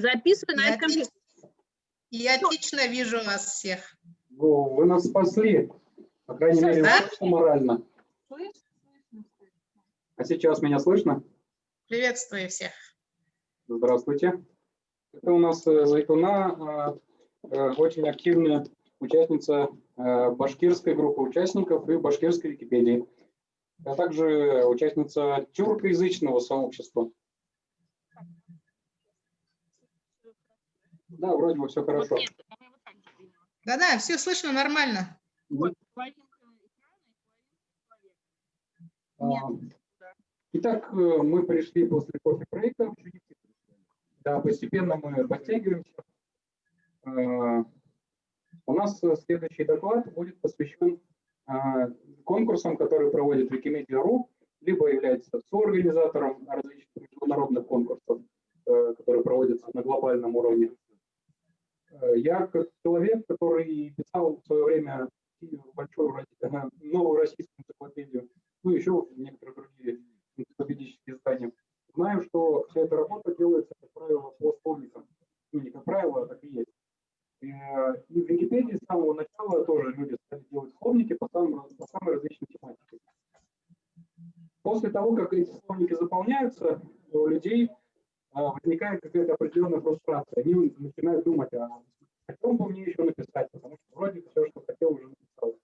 Записывай на Я этот компьютер. Я отлично вижу вас всех. Вы нас спасли, по крайней мере, Да? морально. А сейчас меня слышно? Приветствую всех. Здравствуйте. Это у нас э, Зайтуна, э, э, очень активная участница э, башкирской группы участников и башкирской Википедии, а также участница тюркоязычного сообщества. Да, вроде бы все хорошо. Вот нет, сделаем. Да-да, все слышно нормально. Вот. А, Итак, э, мы пришли после кофе-брейка. Да, постепенно мы подтягиваемся. А, У нас э, следующий доклад будет посвящен а, конкурсам, которые проводит Wikimedia.ru, либо является соорганизатором различных международных конкурсов, э, которые проводятся на глобальном уровне. Э, Я как человек, который писал в свое время большую э, новую российскую энциклопедию, ну еще некоторые другие энциклопедические издания, знаю, что вся эта работа делается, как правило, по сборникам. Ну, не как правило, а так и есть. Э, И в Википедии с самого начала тоже люди стали делать словники по, самым, по самой различной тематике. После того, как эти словники заполняются, у людей возникает какая-то определенная фрустрация. Они начинают думать, а о чем бы мне еще написать, потому что вроде все, что хотел, уже написал.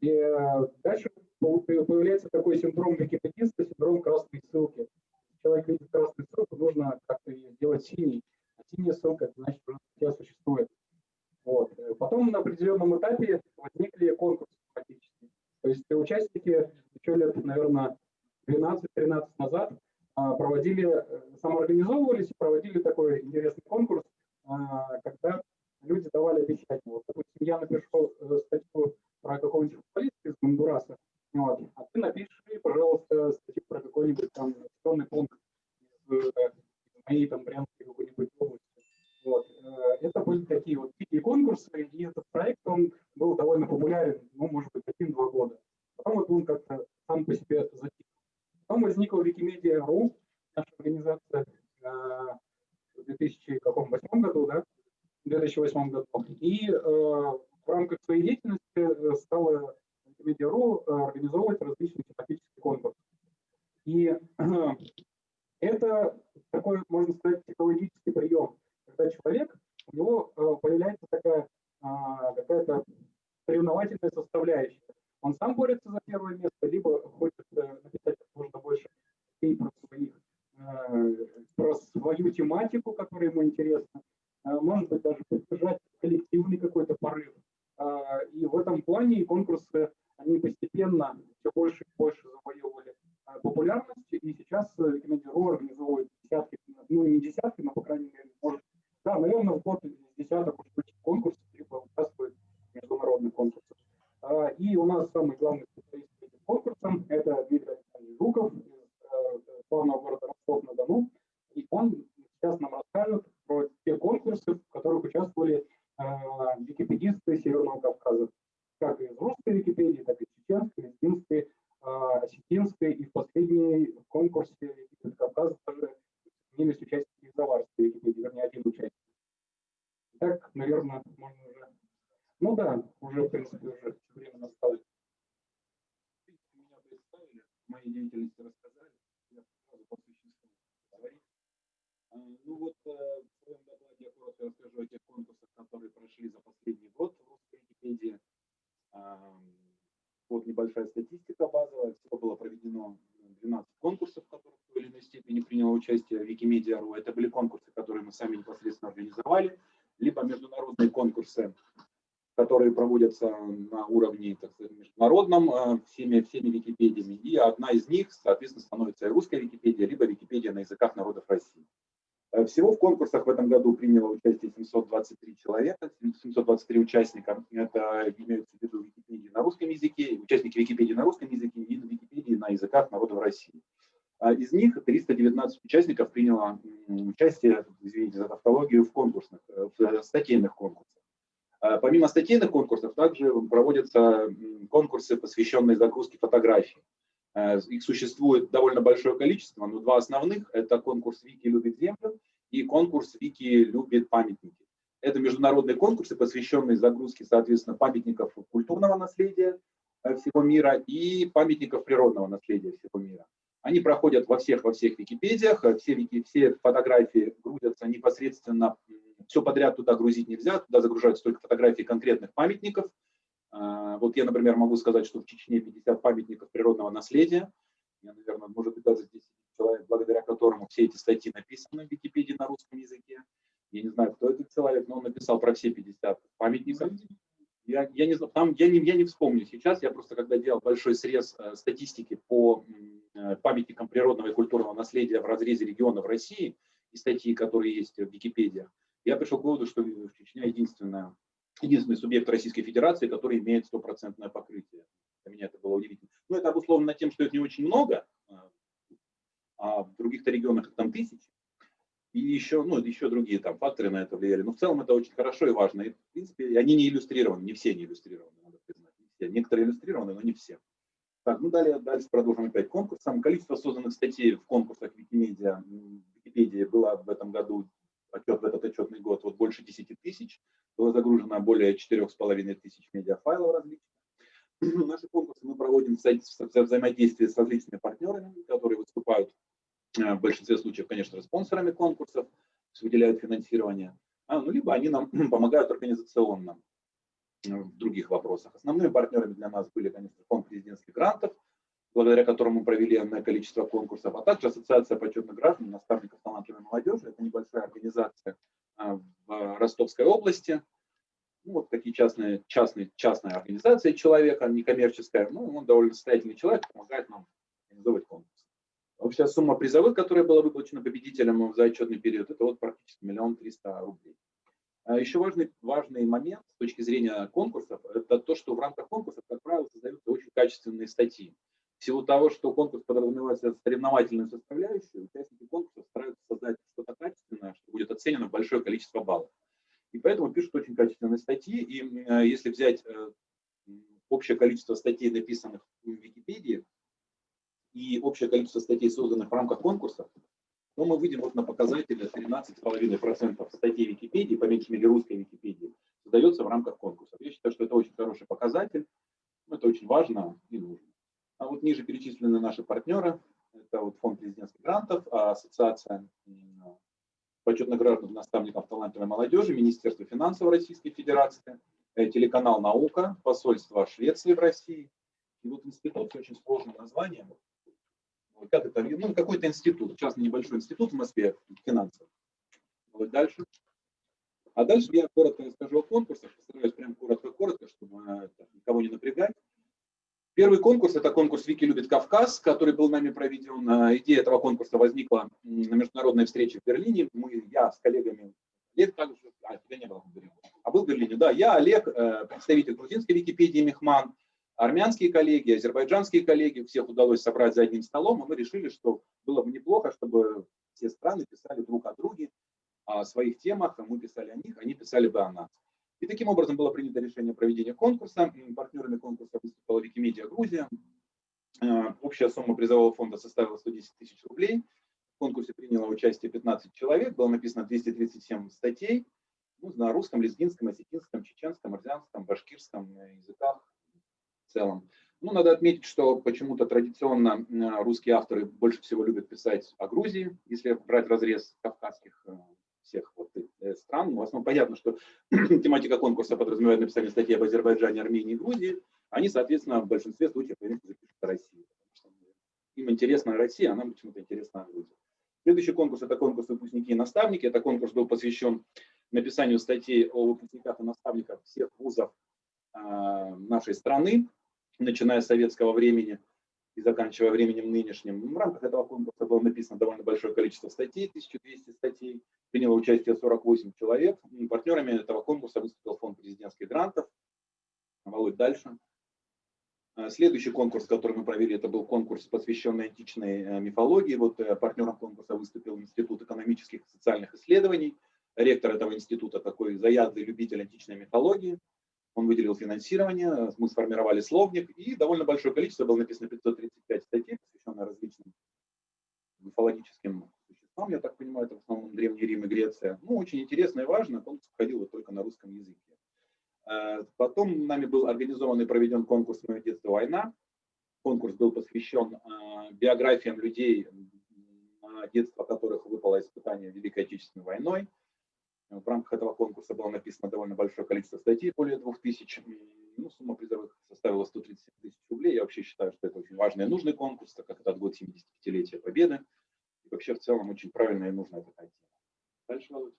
И э, дальше по- появляется такой синдром википедиста, синдром красной ссылки. Человек видит красную ссылку, нужно как-то ее сделать синей. А синяя ссылка, значит, уже статья существует. Вот. Потом на определенном этапе возникли конкурсы фактически. То есть участники еще лет, наверное, 12-13 назад а, проводили, э, самоорганизовывались и проводили такой интересный конкурс, а, когда люди давали обещания. Вот, допустим, я напишу э, статью про какого-нибудь футболиста из Гондураса, вот, а ты напиши, пожалуйста, статью про какой-нибудь там населенный пункт из, моей там Брянской какой-нибудь области. Вот. э, Это были такие вот дикие конкурсы, и этот проект, он был довольно популярен, ну, может быть, один-два года. Потом вот он как-то сам по себе затих. Потом возникла Wikimedia.ru, наша организация э, в 2008 году, да, в 2008 году. И э, в рамках своей деятельности э, стала Wikimedia.ru организовывать различные тематические конкурсы. И это такой, можно сказать, психологический прием, когда человек, у него появляется такая какая-то соревновательная составляющая. Он сам борется за первое место, либо хочет э, написать как можно больше статей про, своих, э, про свою тематику, которая ему интересна, Э, может быть, даже поддержать коллективный какой-то порыв. И в этом плане конкурсы, они постепенно все больше и больше завоевывали популярность, и сейчас Wikimedia.ru организовывает десятки, ну не десятки, но, по крайней мере, может, да, наверное, в год десяток конкурсов, либо участвует в международных конкурсах. А, И у нас самый главный специалист этим конкурсам – это Дмитрий Александрович Жуков из э, славного города Ростов-на-Дону. И он сейчас нам расскажет про те конкурсы, в которых участвовали э, википедисты Северного Кавказа. Как из русской Википедии, так и чеченской, лезгинской, э, осетинской. И в последней конкурсе Википедии Кавказа тоже сменились участники из Заварской Википедии, вернее, один участник. Так, наверное, можно уже... Ну да, уже, в принципе, уже время настало. Меня представили, о моей деятельности рассказали, я сразу по существу говорить. А, Ну вот э, в своем докладе я коротко расскажу о тех конкурсах, которые прошли за последний год в русской Википедии. А, Вот небольшая статистика базовая. Всего было проведено 12 конкурсов, в которых в той или иной степени приняло участие Wikimedia.ru. Это были конкурсы, которые мы сами непосредственно организовали, либо международные конкурсы, проводятся на уровне, так сказать, международном э, всеми, всеми Википедиями. И одна из них, соответственно, становится русская Википедия, либо Википедия на языках народов России. Э, Всего в конкурсах в этом году приняло участие 723 человека, 723 участника. Это имеются в виду Википедии на русском языке, участники Википедии на русском языке и Википедии на языках народов России. А Из них 319 участников приняло участие, извините за тавтологию, в конкурсных, э, в статейных конкурсах. А Помимо статейных конкурсов, также проводятся конкурсы, посвященные загрузке фотографий. Э, Их существует довольно большое количество, но два основных – это конкурс «Вики любит землю» и конкурс «Вики любит памятники». Это международные конкурсы, посвященные загрузке, соответственно, памятников культурного наследия э, всего мира и памятников природного наследия всего мира. Они проходят во всех, во всех Википедиях, все, все фотографии грузятся непосредственно, все подряд туда грузить нельзя, туда загружаются только фотографии конкретных памятников. Э, вот я, например, могу сказать, что в Чечне 50 памятников природного наследия. Я, наверное, может быть, даже здесь человек, благодаря которому все эти статьи написаны в Википедии на русском языке. Я не знаю, кто этот человек, но он написал про все 50 памятников. Я, я, не, там, я, не, я не вспомню сейчас, я просто когда делал большой срез э, статистики по э, памятникам природного и культурного наследия в разрезе регионов России и статьи, которые есть в Википедии, я пришел к выводу, что Чечня единственная, единственный субъект Российской Федерации, который имеет стопроцентное покрытие. Для меня это было удивительно. Но это обусловлено тем, что это не очень много, э, а в других-то регионах там тысячи. И еще, ну, еще другие там факторы на это влияли. Но в целом это очень хорошо и важно. И, в принципе, они не иллюстрированы, не все не иллюстрированы, надо признать. Не все. Некоторые иллюстрированы, но не все. Так, ну далее, дальше продолжим опять конкурсом. Количество созданных статей в конкурсах Викимедиа, Википедии было в этом году, отчет в этот отчетный год, вот больше 10 тысяч. Было загружено более 4,5 тысяч медиафайлов различных. Наши конкурсы мы проводим в взаимодействии с различными партнерами, которые выступают Э, в большинстве случаев, конечно, спонсорами конкурсов, выделяют финансирование, а, ну, либо они нам помогают организационно э, в других вопросах. Основными партнерами для нас были, конечно, фонд президентских грантов, благодаря которому провели энное количество конкурсов, а также Ассоциация почетных граждан, наставников талантливой молодежи. Это небольшая организация э, в Ростовской области. Ну, вот такие частные, частные, частная организация человека, некоммерческая. Ну, он довольно состоятельный человек, помогает нам организовывать конкурс. Общая сумма призовых, которая была выплачена победителям за отчетный период, это вот практически миллион триста рублей. А еще важный, важный момент с точки зрения конкурсов, это то, что в рамках конкурсов, как правило, создаются очень качественные статьи. В силу того, что конкурс подразумевает соревновательную составляющую, участники конкурса стараются создать что-то качественное, что будет оценено большое количество баллов. И поэтому пишут очень качественные статьи. И э, если взять э, общее количество статей, написанных в Википедии, и общее количество статей, созданных в рамках конкурса, то мы выйдем вот на показатель 13,5% статей Википедии, по меньшей мере русской Википедии, создается в рамках конкурса. Я считаю, что это очень хороший показатель, это очень важно и нужно. А вот ниже перечислены наши партнеры. Это вот фонд президентских грантов, а ассоциация почетных граждан наставников талантливой молодежи, Министерство финансов Российской Федерации, э, телеканал «Наука», посольство Швеции в России. И вот институт с очень сложным названием как это, ну, какой-то институт, частный небольшой институт в Москве, финансовый. Вот дальше. А дальше я коротко расскажу о конкурсах, постараюсь прям коротко-коротко, чтобы э, никого не напрягать. Первый конкурс – это конкурс «Вики любит Кавказ», который был нами проведен. Э, идея этого конкурса возникла на международной встрече в Берлине. Мы, я с коллегами, Олег также, а, тебя не было в Берлине, а был в Берлине, да, я, Олег, э, представитель грузинской Википедии Мехман, армянские коллеги, азербайджанские коллеги, всех удалось собрать за одним столом, и мы решили, что было бы неплохо, чтобы все страны писали друг о друге, о своих темах, а мы писали о них, они писали бы о нас. И таким образом было принято решение проведения конкурса. Партнерами конкурса выступала Викимедиа Грузия. Э, общая сумма призового фонда составила 110 тысяч рублей. В конкурсе приняло участие 15 человек, было написано 237 статей ну, на русском, лезгинском, осетинском, чеченском, арзянском, башкирском языках, целом. Ну, надо отметить, что почему-то традиционно русские авторы больше всего любят писать о Грузии, если брать разрез кавказских э, всех вот э, стран. Ну, в основном понятно, что тематика конкурса подразумевает написание статьи об Азербайджане, Армении и Грузии. Они, соответственно, в большинстве случаев запишут о России. Им интересна Россия, а нам почему-то интересна Грузия. Следующий конкурс – это конкурс «Выпускники и наставники». Этот конкурс был посвящен написанию статей о выпускниках и наставниках всех вузов а, нашей страны начиная с советского времени и заканчивая временем нынешним. В рамках этого конкурса было написано довольно большое количество статей, 1200 статей, приняло участие 48 человек. И партнерами этого конкурса выступил фонд президентских грантов. Володь, дальше. А, следующий конкурс, который мы провели, это был конкурс, посвященный античной э, мифологии. Вот э, партнером конкурса выступил Институт экономических и социальных исследований. Ректор этого института такой заядлый любитель античной мифологии. Он выделил финансирование, мы сформировали словник, и довольно большое количество, было написано 535 статей, посвященных различным мифологическим Там, я так понимаю, это в основном Древний Рим и Греция. Ну, очень интересно и важно, конкурс проходил вот только на русском языке. Э, потом нами был организован и проведен конкурс «Мое детство. Война». Конкурс был посвящен э, биографиям людей, детство которых выпало испытание Великой Отечественной войной. В рамках этого конкурса было написано довольно большое количество статей, более 2000. Ну, сумма призовых составила 137 тысяч рублей. Я вообще считаю, что это очень важный и нужный конкурс, так как это год 75-летия Победы. И вообще в целом очень правильная и нужная такая тема. Дальше, Володь.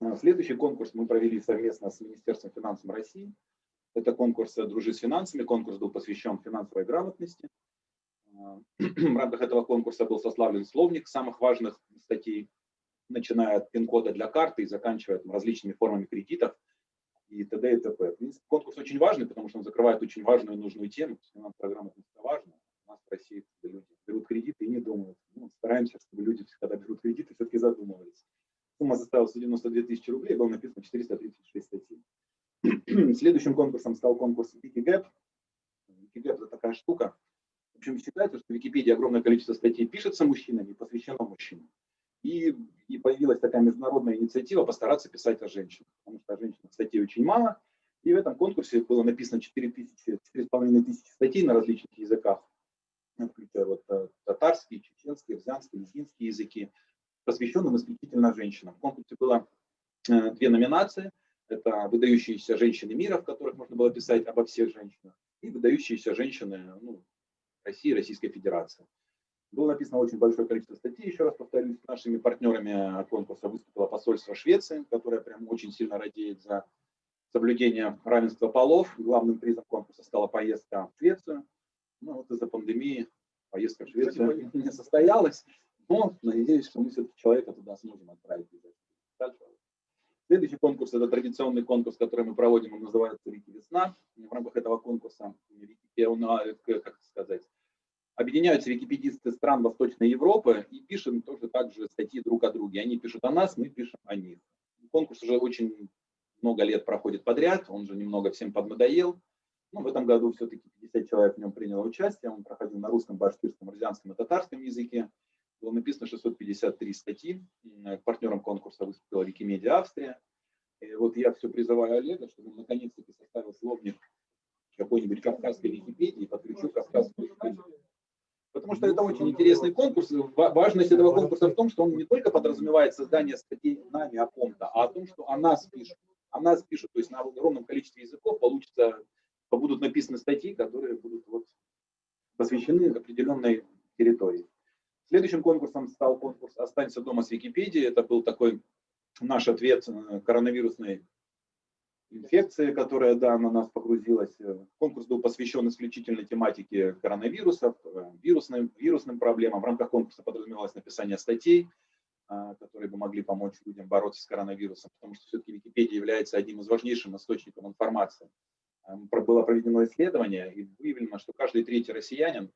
А, следующий конкурс мы провели совместно с Министерством финансов России. Это конкурс «Дружи с финансами». Конкурс был посвящен финансовой грамотности. А, в рамках этого конкурса был сославлен словник самых важных статей начиная от пин-кода для карты и заканчивая там, различными формами кредитов и т.д. и т.п. конкурс очень важный, потому что он закрывает очень важную и нужную тему. Грамотность – это важно. У нас в России люди берут кредиты и не думают. Ну, стараемся, чтобы люди, когда берут кредиты, все-таки задумывались. Сумма составила 192 тысячи рублей, было написано 436 статей. Следующим конкурсом стал конкурс Wikigap. Wikigap – это такая штука. В общем, считается, что в Википедии огромное количество статей пишется мужчинами и посвящено мужчинам. И, и появилась такая международная инициатива постараться писать о женщинах, потому что о женщинах статей очень мало. И в этом конкурсе было написано 4 тысячи, 4,5 тысячи статей на различных языках, включая вот э, татарский, чеченский, рзянский, лезгинский языки, посвященным исключительно женщинам. В конкурсе было э, две номинации. Это выдающиеся женщины мира, в которых можно было писать обо всех женщинах, и выдающиеся женщины ну, России, Российской Федерации. Было написано очень большое количество статей, еще раз повторюсь, нашими партнерами конкурса выступило посольство Швеции, которое прям очень сильно радеет за соблюдение равенства полов. Главным призом конкурса стала поездка в Швецию. Ну вот из-за пандемии поездка в Швецию не состоялась, но надеюсь, что мы все-таки человека туда сможем отправить. Следующий конкурс – это традиционный конкурс, который мы проводим, он называется «Вики Весна». В рамках этого конкурса, он, как сказать, объединяются википедисты стран Восточной Европы и пишем тоже также статьи друг о друге. Они пишут о нас, мы пишем о них. Конкурс уже очень много лет проходит подряд, он же немного всем поднадоел. Ну, в этом году все-таки 50 человек в нем приняло участие. Он проходил на русском, башкирском, рязанском и татарском языке. Было написано 653 статьи. Партнером конкурса выступила Викимедиа Австрия. И вот я все призываю Олега, чтобы он наконец-таки составил словник какой-нибудь кавказской Википедии и подключил кавказскую Википедию. Потому что это очень интересный конкурс. Важность этого конкурса в том, что он не только подразумевает создание статей нами о ком-то, а о том, что о нас пишут. О нас пишут, то есть на огромном количестве языков получится, будут написаны статьи, которые будут вот посвящены определенной территории. Следующим конкурсом стал конкурс «Останься дома с Википедией». Это был такой наш ответ коронавирусной инфекции, которая да, на нас погрузилась. Конкурс был посвящен исключительно тематике коронавирусов, э, вирусным, вирусным проблемам. В рамках конкурса подразумевалось написание статей, а, которые бы могли помочь людям бороться с коронавирусом, потому что все-таки Википедия является одним из важнейших источников информации. Было проведено исследование и выявлено, что каждый третий россиянин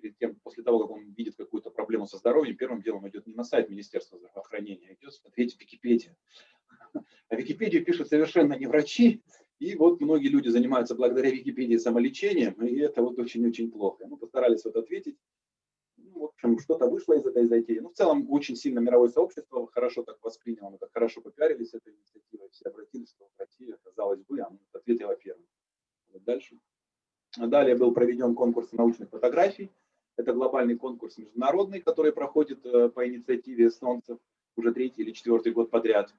перед тем, после того, как он видит какую-то проблему со здоровьем, первым делом идет не на сайт Министерства здравоохранения, а идет смотреть Википедию. Википедию пишут совершенно не врачи, и вот многие люди занимаются благодаря Википедии самолечением, и это вот очень-очень плохо. Мы постарались вот ответить. Ну, в общем, что-то вышло из этой затеи. Ну, в целом, очень сильно мировое сообщество хорошо так восприняло, мы так хорошо попиарились этой инициативой, все обратились, что Россия, казалось бы, а ответила первым. Вот дальше. Далее был проведен конкурс научных фотографий. Это глобальный конкурс международный, который проходит э, по инициативе эстонцев уже третий или четвертый год подряд.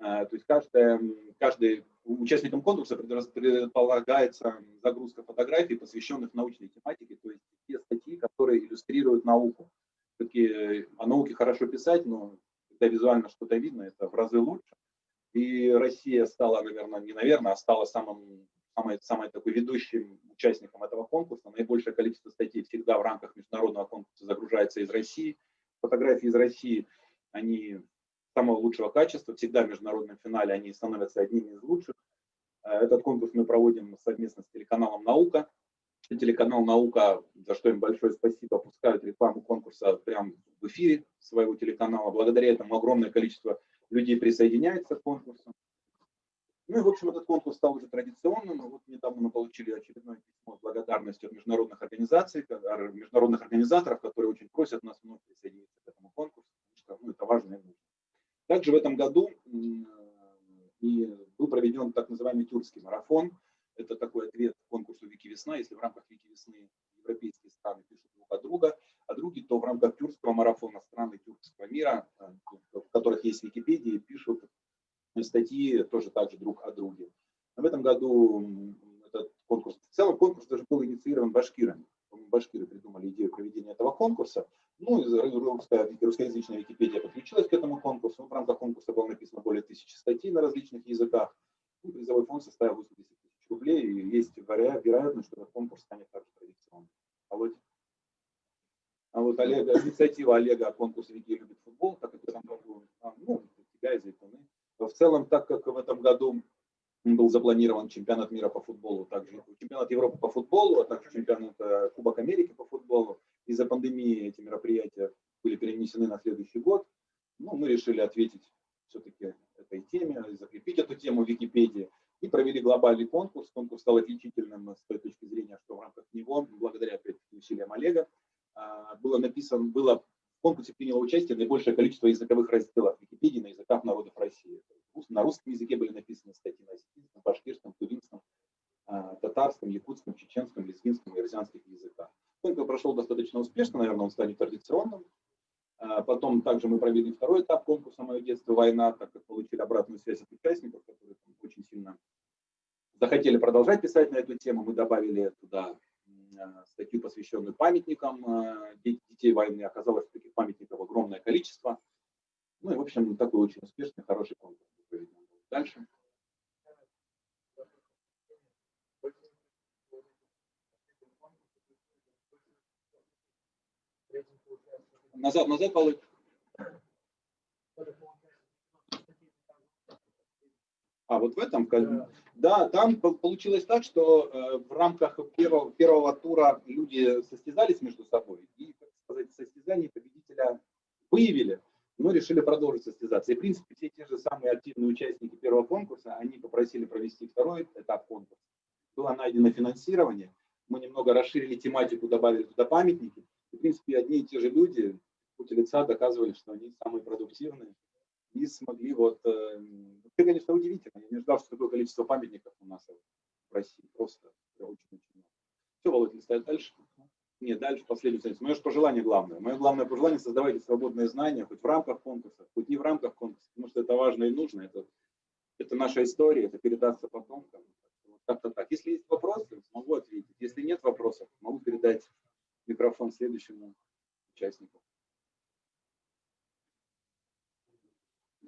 Э, то есть каждая, каждый участникам конкурса предполагается загрузка фотографий, посвященных научной тематике, то есть те статьи, которые иллюстрируют науку. Все-таки э, о науке хорошо писать, но когда визуально что-то видно, это в разы лучше. И Россия стала, наверное, не наверное, а стала самым, самой, самой такой ведущим участником этого конкурса. Наибольшее количество статей всегда в рамках международного конкурса загружается из России. Фотографии из России, они самого лучшего качества. Всегда в международном финале они становятся одними из лучших. Э, этот конкурс мы проводим совместно с телеканалом «Наука». Телеканал «Наука», за что им большое спасибо, пускают рекламу конкурса прямо в эфире своего телеканала. Благодаря этому огромное количество людей присоединяется к конкурсу. Ну и, в общем, этот конкурс стал уже традиционным. Вот недавно мы получили очередное письмо с благодарностью от международных организаций, международных организаторов, которые очень просят нас вновь присоединиться к этому конкурсу, потому что ну, это важно и нужно. Также в этом году и был проведен так называемый тюркский марафон. Это такой ответ конкурсу «Вики Весна». Если в рамках «Вики Весны» европейские страны пишут друг от друга, а другие, то в рамках тюркского марафона страны тюркского мира, в которых есть Википедия, пишут статьи тоже также друг о друге. В этом году этот конкурс, в целом конкурс даже был инициирован башкирами. Башкиры придумали идею проведения этого конкурса. Ну, русская, русскоязычная Википедия подключилась к этому конкурсу. В рамках конкурса было написано более тысячи статей на различных языках. И призовой фонд составил 80 тысяч рублей. И есть вероятность, что этот конкурс станет также традиционным. А вот, а вот Олега, инициатива Олега о конкурсе «Вики любит футбол», как в этом году, ну, тебя из Зайтуны. В целом, так как в этом году был запланирован чемпионат мира по футболу, также чемпионат Европы по футболу, а также чемпионат э, Кубок Америки по футболу. Из-за пандемии эти мероприятия были перенесены на следующий год. Ну, мы решили ответить все-таки этой теме, закрепить эту тему в Википедии и провели глобальный конкурс. Конкурс стал отличительным с той точки зрения, что в рамках него, благодаря опять усилиям Олега, а, было написано, было в конкурсе приняло участие наибольшее количество языковых разделов Википедии на языках народов России. На русском языке были написаны статьи на осетинском, башкирском, тувинском, а, татарском, якутском, чеченском, лезгинском и языках. Конкурс прошел достаточно успешно, наверное, он станет традиционным. А, потом также мы провели второй этап конкурса «Мое детство. Война», так как получили обратную связь от участников, которые очень сильно захотели продолжать писать на эту тему. Мы добавили туда а, статью, посвященную памятникам детей войны. Оказалось, что таких памятников огромное количество. Ну и, в общем, такой очень успешный, хороший конкурс. Дальше. Назад, назад, Володь. А вот в этом, да, там получилось так, что э, в рамках первого, первого тура люди состязались между собой и, так сказать, состязание победителя выявили но решили продолжить состязаться. И, в принципе, все те же самые активные участники первого конкурса, они попросили провести второй этап конкурса. Было найдено финансирование, мы немного расширили тематику, добавили туда памятники. И, в принципе, одни и те же люди в лица доказывали, что они самые продуктивные и смогли вот... Э, это, конечно, удивительно. Я не ждал, что такое количество памятников у нас в России. Просто очень-очень много. Все, Володя, листает дальше. Нет, дальше последнюю страницу. Мое же пожелание главное. Мое главное пожелание – создавайте свободные знания, хоть в рамках конкурса, хоть не в рамках конкурса, потому что это важно и нужно. Это, это наша история, это передастся потомкам. Как-то так. Если есть вопросы, могу ответить. Если нет вопросов, могу передать микрофон следующему участнику.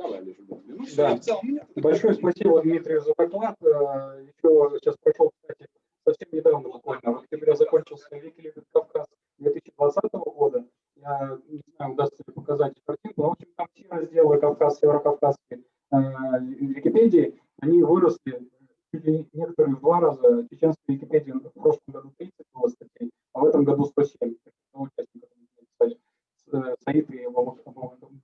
Давай, Олежа, ну, все, да. в целом. Большое спасибо, Дмитрий, за доклад. Э, Еще сейчас прошел, кстати, совсем недавно буквально, в октябре закончился Викилибет Кавказ 2020 года. Я не знаю, удастся ли показать картинку, но, в общем, там все разделы Кавказ, Северокавказской э, Википедии, они выросли чуть ли некоторые в два раза. Чеченской Википедии в прошлом году 30 было статей, а в этом году 107. Участников э, Саид и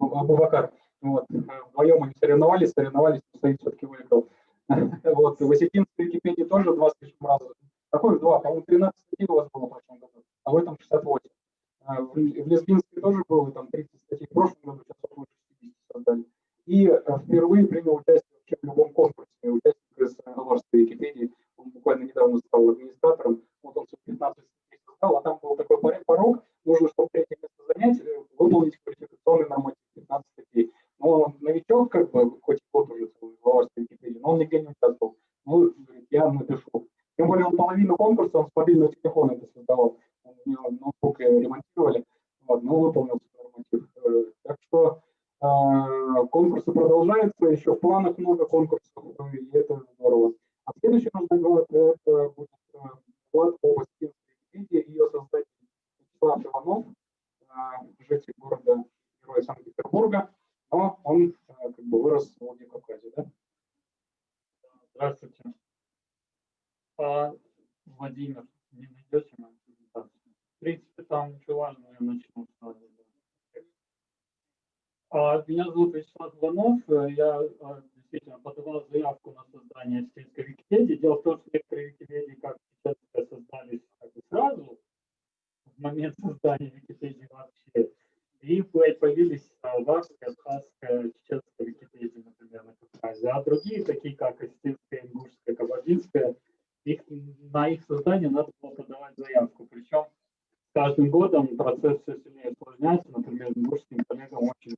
Абубакар. Вот. Вдвоем они соревновались, соревновались, но Саид все-таки выиграл. Вот. В осетинской Википедии тоже два с лишним раза Какой два? По-моему, 13 статей у вас было в прошлом году, а в этом 68. А, в, в тоже было там 30 статей в прошлом году, сейчас около 60 создали. И а, впервые принял участие вообще в любом конкурсе. Участник из Аварской Википедии, он буквально недавно стал администратором. Вот он 15 статей создал, а там был такой порог, нужно, чтобы третье место занять, э, выполнить квалификационный норматив 15 статей. Но он новичок, как бы, хоть год уже Аварской Википедии, но он нигде не участвовал. Ну, я напишу тем более он половину конкурса, он с мобильного телефона это создавал. У него ноутбук ремонтировали, вот, но выполнил норматив. Э, так что э, конкурсы продолжаются, еще в планах много конкурсов, и это здорово. А следующий наш доклад это будет э, доклад об Википедии, ее создатель Вячеслав Иванов, э, житель города Героя Санкт-Петербурга, Владимир, не найдете мою презентацию. В принципе, там ничего важного, я начну сразу. А, меня зовут Вячеслав Иванов, э, я э, действительно подавал заявку на создание сельской Википедии. Дело в том, что некоторые Википедии как создались как бы сразу, в момент создания Википедии вообще, и появились а, Варская, э, Абхазская, Чеченская Википедия, например, на Кавказе, а другие, такие как их создание надо было подавать заявку. Причем с каждым годом процесс все сильнее усложняется. Например, бурским коллегам очень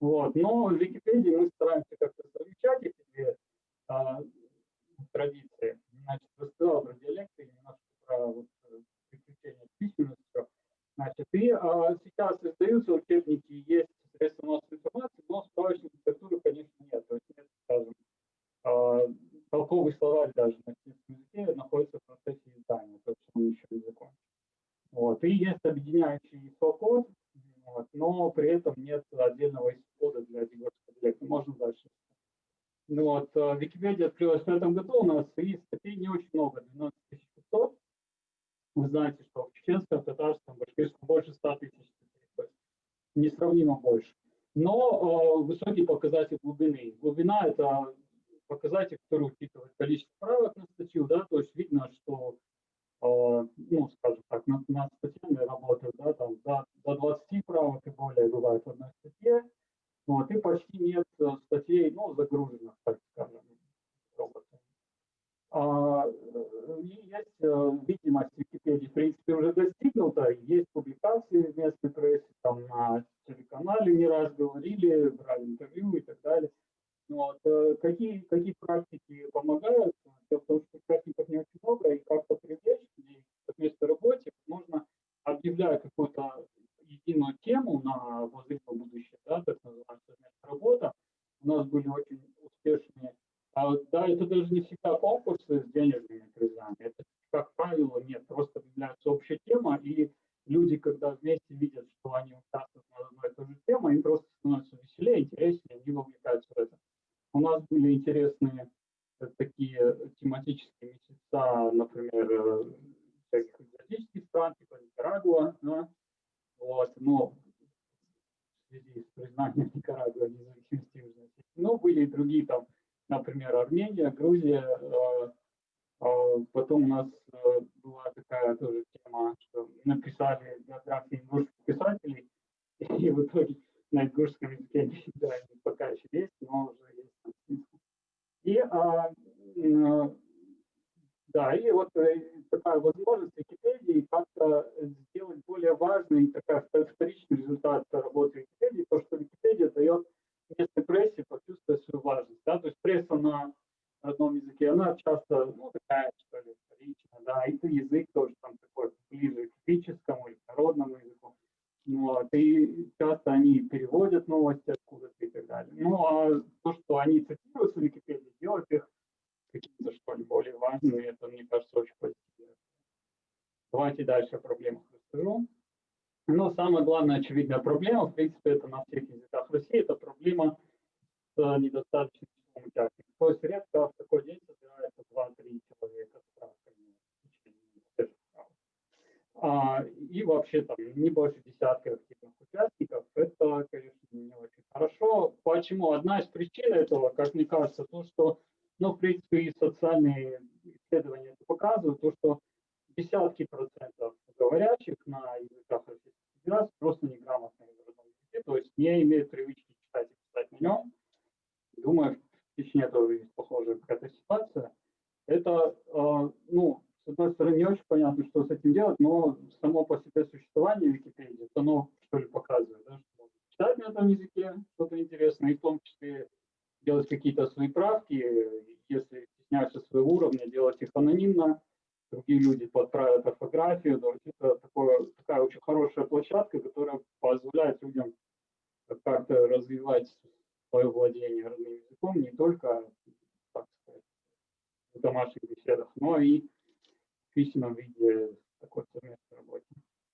Вот. Но в Википедии мы стараемся как-то совмещать эти две а, традиции. Значит, рассказал про диалекты, немножко про вот, э, приключения с. Значит, и а, сейчас создаются учебники, есть средства массовой информации, но справочной литературы, конечно, нет. То есть нет, скажем, а, толковый словарь даже на финском языке находится в процессе издания, то есть он еще не закончен. Вот. И есть объединяющий ИСО-код, вот, но при этом нет отдельного ИСО кода для Diversity ну, Можно дальше. Ну вот, э, Википедия открылась на этом году у нас, и статей не очень много, 12500. Вы знаете, что в чеченском, татарском, башкирском больше 100 тысяч статей, несравнимо больше. Но э, высокий показатель глубины. Глубина – это показатель, который учитывает количество правок на статью, да, то есть видно, что, э, ну, скажем так, на над статьями работают, да, там до, до 20 правок и более бывает в одной статье, ну, а вот, и почти нет э, статей, ну, загруженных, так скажем, роботами. А, э, и есть э, видимость Википедии, в принципе, уже достигнута, есть публикации в местной прессе, там на телеканале не раз говорили, брали интервью и так далее. Ну, вот. Какие, какие практики помогают? Дело что практиков не очень много, и как-то привлечь людей к местной работе нужно, объявляя какую-то единую тему на возможное будущее, да, так называемая работа. У нас были очень успешные, а, да, это даже не всегда конкурсы с денежными призами, это, как правило, нет, просто является общая тема, и люди, когда вместе видят, что они участвуют на одной и той же теме, им просто становится веселее, интереснее, они вовлекаются в это. У нас были интересные э, такие тематические месяца, например, э, всяких экзотических стран, типа Никарагуа, да, вот, но в связи с признанием Никарагуа независимости Южной. Ну, были и другие там, например, Армения, Грузия. э, э, Потом у нас э, была такая тоже тема, что написали биографии ингушских писателей, и в итоге на ингушском языке они пока еще есть, но уже есть смысл. И а, да, и вот э, такая возможность Википедии как-то сделать более важный, такая вторичный результат работы Википедии, то, что Википедия дает местной прессе почувствовать свою важность. Да? То есть пресса на родном языке, она часто, ну, такая, что ли, вторичная, да, и язык тоже там такой ближе к эпическому или к народному языку. Ну, вот, и часто они переводят новости откуда-то и так далее. Ну, а то, что они цитируют в Википедии, делает их какими-то, что ли, более важными, это, мне кажется, очень позитивно. Давайте дальше о проблемах расскажу. Но самая главная очевидная проблема, в принципе, это на всех языках России, это проблема с недостаточным числом участников. То есть редко в такой день собирается 2-3 человека с справками. А, и вообще там не больше десятка активных участников, это, конечно, не очень хорошо. Почему? Одна из причин этого, как мне кажется, то, что, ну, в принципе, и социальные исследования это показывают, то, что десятки процентов говорящих на языках Российской Федерации просто неграмотные в родном языке, то есть не имеют привычки читать и писать на нем. Думаю, в Чечне тоже есть похожая какая-то ситуация. Это, э, ну, с одной стороны, не очень понятно, что с этим делать, но само по себе существование Википедии, оно что ли показывает, да, что читать на этом языке что-то интересное, и в том числе делать какие-то свои правки, если стесняешься своего уровня, делать их анонимно, другие люди подправят орфографию. То есть это такое, такая очень хорошая площадка, которая позволяет людям как-то развивать свое владение родным языком не только так сказать, в домашних беседах, но и в письменном виде такой совместной работе.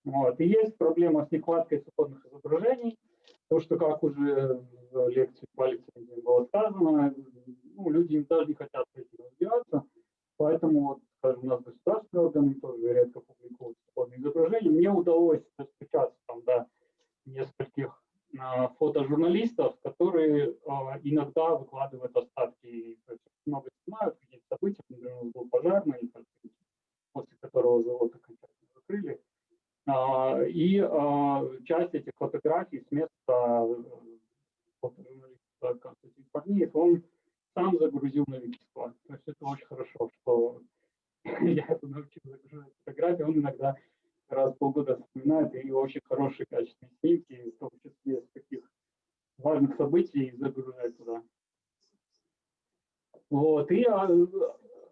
Вот. И есть проблема с нехваткой свободных изображений. То, что, как уже в лекции по было сказано, ну, люди даже не хотят этим разбираться, поэтому вот скажем, у нас государственные органы тоже редко публикуют свободные изображения. Мне удалось достучаться там до нескольких а, фотожурналистов, которые а, иногда выкладывают остатки, то есть много снимают какие-то события, например, был пожарный, после которого завод окончательно закрыли. А, и часть этих фотографий с места э, фотожурналиста Константин Парниев, он сам загрузил на Викисклад. То есть это очень хорошо, что я это научил загружать фотографии, он иногда раз в полгода вспоминает и очень хорошие качественные снимки, в том числе с таких важных событий, загружает туда. Вот, и а,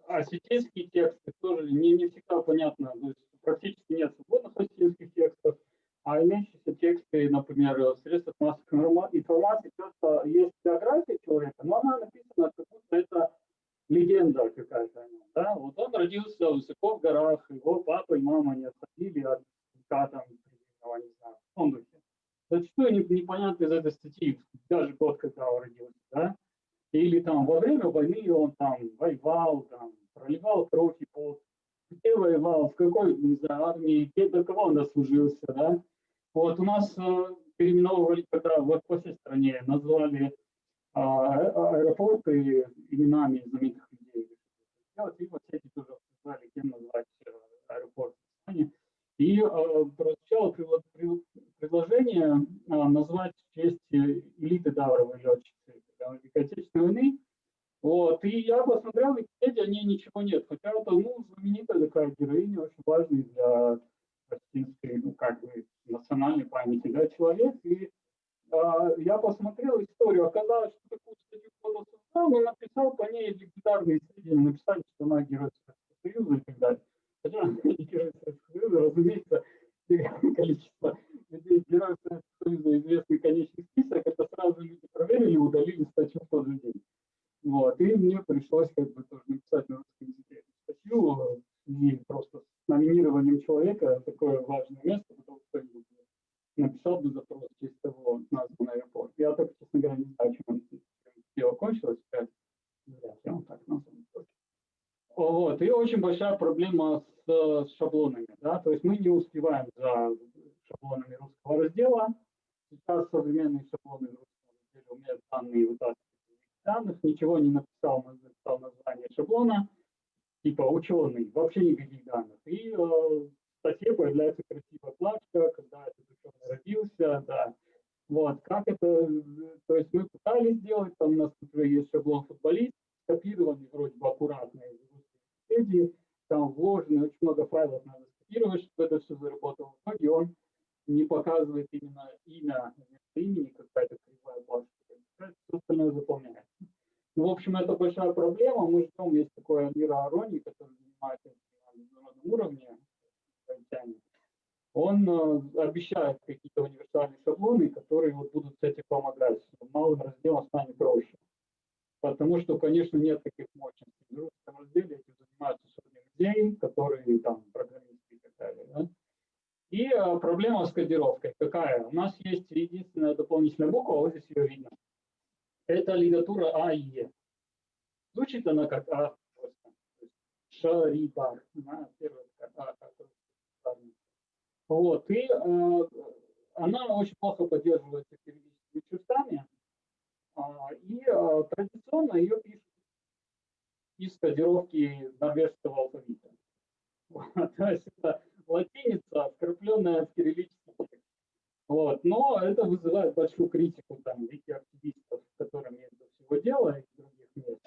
осетинские тексты тоже не, не всегда понятно, то есть практически нет свободных осетинских текстов, а имеющиеся тексты, например, в средствах массовой информации, часто есть биография человека, но она написана, как будто это легенда какая-то. Да? Вот он родился высоко в горах, его папа и мама не осадили от там, не знаю, в том духе. Зачастую непонятно из этой статьи, даже год, когда он родился, да? Или там во время войны он там воевал, там, проливал кровь и пот, где воевал, в какой, не знаю, армии, где, до кого он дослужился, да? Вот у нас э, переименовывали, когда в, по всей стране назвали а, аэропорты именами знаменитых людей. И вот эти тоже обсуждали, кем назвать э, аэропорт в Испании. И э, прозвучало предложение э, назвать в честь элиты Давровой летчицы Великой Отечественной войны. Вот. И я посмотрел, в Википедии о ней ничего нет. Хотя это ну, знаменитая такая героиня, очень важная для палестинской, ну, как бы, национальной памяти, да, человек. И а, я посмотрел историю, оказалось, что такую статью кто-то создал, но написал по ней легендарные сведения, написали, что она герой Советского Союза и так далее. Хотя она не герой Советского Союза, разумеется, количество людей, героев Советского Союза, известный конечный список, это сразу люди проверили, удалили статью в тот же день. Вот, и мне пришлось как бы тоже написать на русском языке статью, и просто с номинированием человека такое важное место, потому что кто-нибудь написал бы запрос через того назван аэропорт. Я только, честно говоря, не знаю, чем дело кончилось, ли он так назван. Вот, и очень большая проблема с, с шаблонами, да, то есть мы не успеваем за шаблонами русского раздела. Сейчас современные шаблоны русского раздела умеют данные вытаскивать данных, ничего не написал, написал название шаблона, типа ученый, вообще никаких данных. И э, в статье появляется красивая плашка, когда этот ученый родился, да. Вот, как это, то есть мы пытались сделать, там у нас уже есть шаблон футболист, скопированный вроде бы аккуратно из Википедии, там вложено очень много файлов, надо скопировать, чтобы это все заработало. В итоге он не показывает именно имя вместо имени, какая-то кривая плашка. Все остальное заполняется. Ну, в общем, это большая проблема. Мы ждем, есть такой Амира Арони, который занимается на международном уровне, он э, обещает какие-то универсальные шаблоны, которые вот будут с этим помогать. Малым разделом станет проще. Потому что, конечно, нет таких мощностей. В русском разделе этим занимаются сотни людей, которые там программисты и так далее. Да? И э, проблема с кодировкой какая? У нас есть единственная дополнительная буква, вот здесь ее видно. Это лигатура А и Е. Звучит она как А. Шарибар. А, вот, и э, она очень плохо поддерживается периодическими чертами, э, и э, традиционно ее пишут из кодировки норвежского алфавита. То есть это латиница, вкрапленная в кириллический текст. Вот, но это вызывает большую критику там вики-активистов, с которыми это всего дело, и других мест.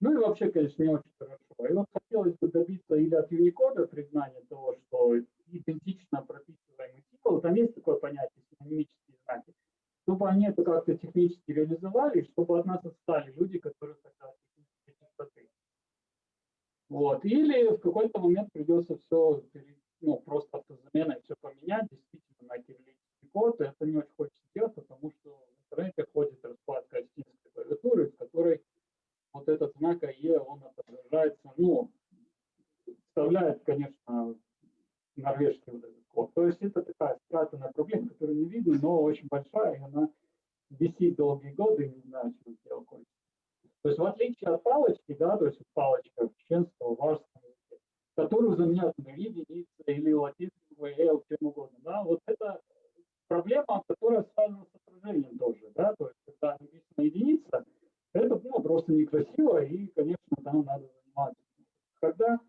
Ну и вообще, конечно, не очень хорошо. И вот хотелось бы добиться или от Unicode признания того, что идентично прописываемый символ, там есть такое понятие синонимические знаки, чтобы они это как-то технически реализовали, чтобы от нас отстали люди, которые хотят технической чистоты. Вот. Или в какой-то момент придется все, ну, просто автозаменой все поменять, действительно, на кириллический код. И это не очень хочется делать, потому что в интернете ходит раскладка астинской клавиатуры, в которой вот этот знак АЕ, он отображается, ну, вставляет, конечно, норвежский вот этот код. То есть это такая спрятанная проблема, которую не видно, но очень большая, и она висит долгие годы, не знаю, чем дело. То есть в отличие от палочки, да, то есть палочка в чеченском, варском языке, которую заменяют на единицы или латинского, L, чем угодно, да, вот это проблема, которая связана с отражением тоже, да, то есть когда написана единица, это ну, просто некрасиво, и, конечно, там надо заниматься. Когда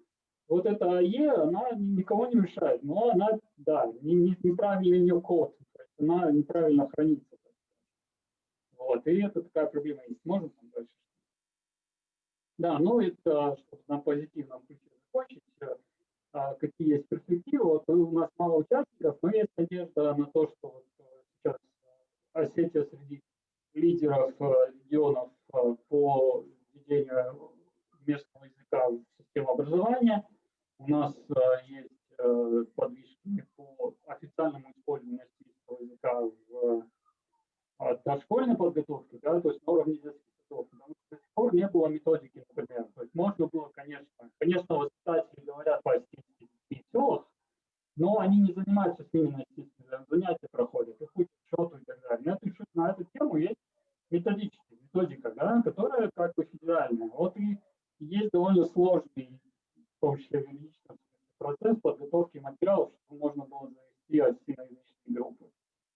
вот эта АЕ, она никого не мешает, но она, да, не, не, неправильный ее код, она неправильно хранится. Вот, и это такая проблема есть. Можно там дальше? Да, ну это, чтобы на позитивном ключе закончить, э, какие есть перспективы. Вот у нас мало участников, но есть надежда на то, что вот э, сейчас Осетия среди лидеров э, регионов по введению местного языка в систему образования. У нас есть подвижки по официальному использованию российского языка в дошкольной подготовке, да, то есть на уровне детских садов, потому что до сих пор не было методики, например. То есть можно было, конечно, конечно, воспитатели говорят по-астински в селах, но они не занимаются с ними на занятия проходят, их учат счету и так далее. Эту, на эту тему есть методическая методика, да, которая как бы федеральная. Вот и есть довольно сложный, в том числе юридический процесс подготовки материалов, чтобы можно было завести астиноязычные группы.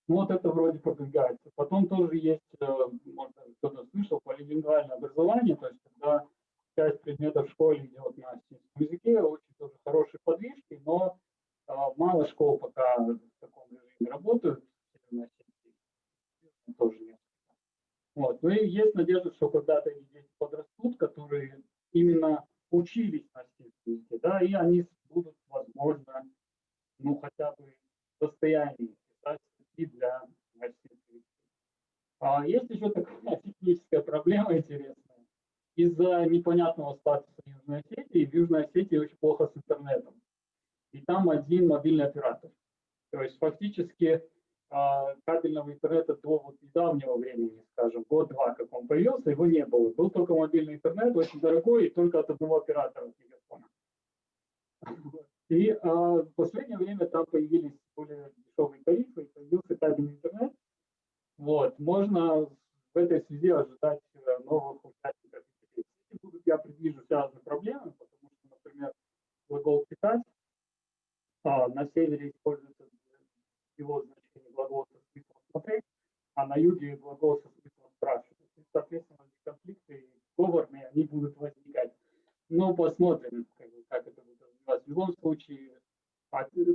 Ну вот это вроде продвигается. Потом тоже есть, э, может, кто-то слышал, полилингвальное образование, то есть когда часть предметов в школе идет на астинском языке, очень тоже хорошие подвижки, но а, мало школ пока в таком режиме работают, тоже нет. Вот. Ну и есть надежда, что когда-то эти дети подрастут, которые именно учились на астинском языке, да, и они будут, возможно, ну хотя бы в состоянии писать статьи для астинского А есть еще такая техническая проблема интересная. Из-за непонятного статуса Южной Осетии, в Южной Осетии очень плохо с интернетом. И там один мобильный оператор. То есть фактически а, кабельного интернета до вот недавнего времени, скажем, год-два, как он появился, его не было. Был только мобильный интернет, очень дорогой, и только от одного оператора телефона. И а, в последнее время там появились более дешевые тарифы, появился кабельный интернет. Вот, можно в этой связи ожидать э, новых участников. Если будут, я предвижу связанные проблемы, потому что, например, глагол «питать» а, на севере используется его значение глагол со смыслом «смотреть», а на юге глагол со смыслом «спрашивать». И, соответственно, конфликты говорные, они будут возникать. Но посмотрим, как, как это будет развиваться. В любом случае,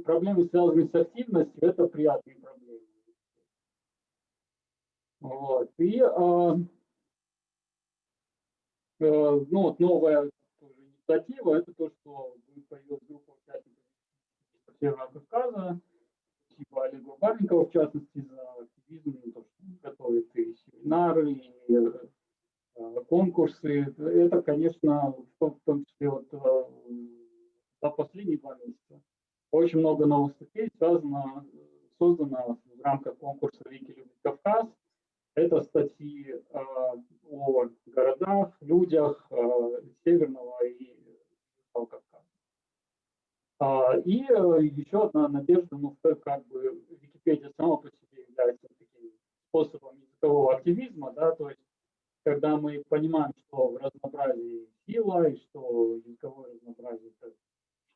проблемы, связанные с активностью, это приятные проблемы. Вот. И э, э, ну, вот новая тоже инициатива, это то, что появилась группа участников Северного Кавказа, типа Олега Барникова, в частности, за активизм, то, что готовит и семинары, и э, конкурсы. Это, конечно, в том числе вот э, за последние два месяца очень много новых статей связано, создано в рамках конкурса «Вики любит Кавказ». Это статьи э, о городах, людях э, Северного и Кавказа. А, и э, еще одна надежда, ну, как бы Википедия сама по себе является таким способом языкового активизма, да, то есть когда мы понимаем, что в разнообразии сила, и что языковое разнообразие – это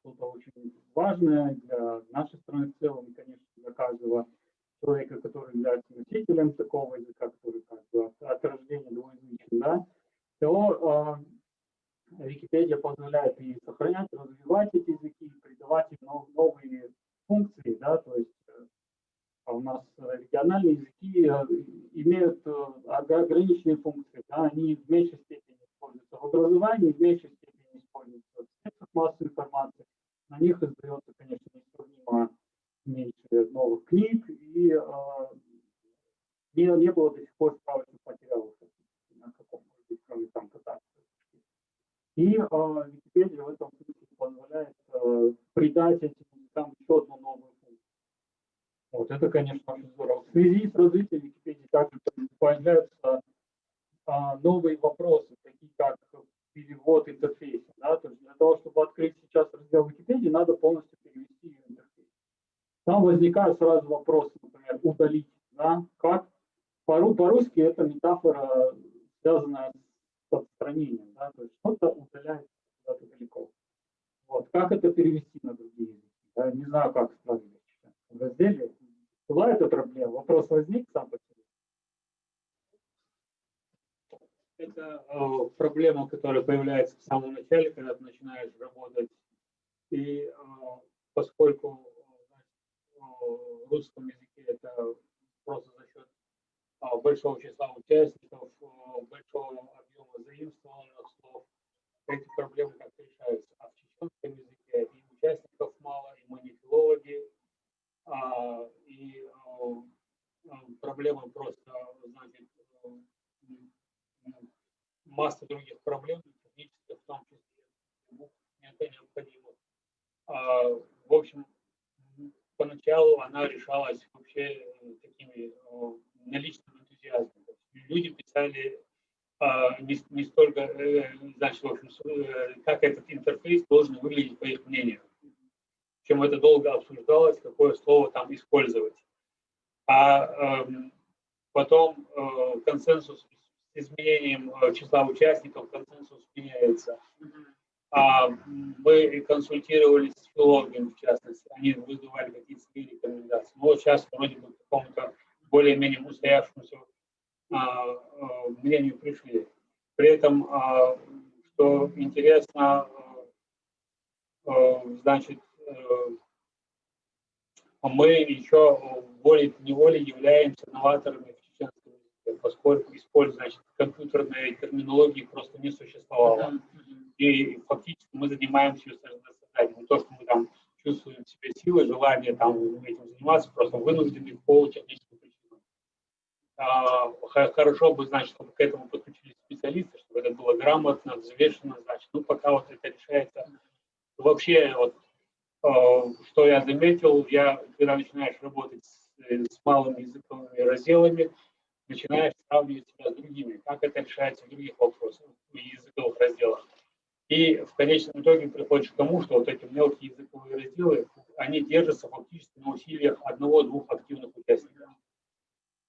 что-то очень важное для нашей страны в целом, и, конечно, для каждого человека, который является носителем такого языка, который как бы от, от рождения двуязычен, да, то э, Википедия позволяет и сохранять, развивать эти языки, придавать им нов, новые функции, да, то есть э, у нас региональные языки э, имеют э, ограниченные функции, да, они в меньшей степени используются в образовании, в меньшей степени используются в средствах массовой информации, на них издается, конечно, несравнимо меньше новых книг, и э, не, не было до сих пор справочных материалов на каком быть, кроме там катастрофы. И э, Википедия в этом смысле позволяет э, придать этим языкам еще одну новую функцию. Вот это, конечно, очень здорово. В связи с развитием Википедии также появляются э, новые вопросы, такие как перевод интерфейса. Да? То есть для того, чтобы открыть сейчас раздел Википедии, надо полностью перевести интерфейс. Там возникают сразу вопросы, например, удалить. Да? Как? По-русски это метафора, связанная с отстранением. Да? То есть что-то удаляется куда-то далеко. Вот. Как это перевести на другие языки? Да? Не знаю, как справиться. В разделе была эта проблема, вопрос возник сам по себе. это э, проблема, которая появляется в самом начале, когда хорошо бы, значит, чтобы к этому подключились специалисты, чтобы это было грамотно, взвешенно, значит, ну, пока вот это решается. Вообще, вот, а, что я заметил, я, когда начинаешь работать с э, с малыми языковыми разделами, начинаешь сравнивать себя с другими, как это решается в других вопросах, в языковых разделах. И в конечном итоге приходишь к тому, что вот эти мелкие языковые разделы, они держатся фактически на усилиях одного-двух активных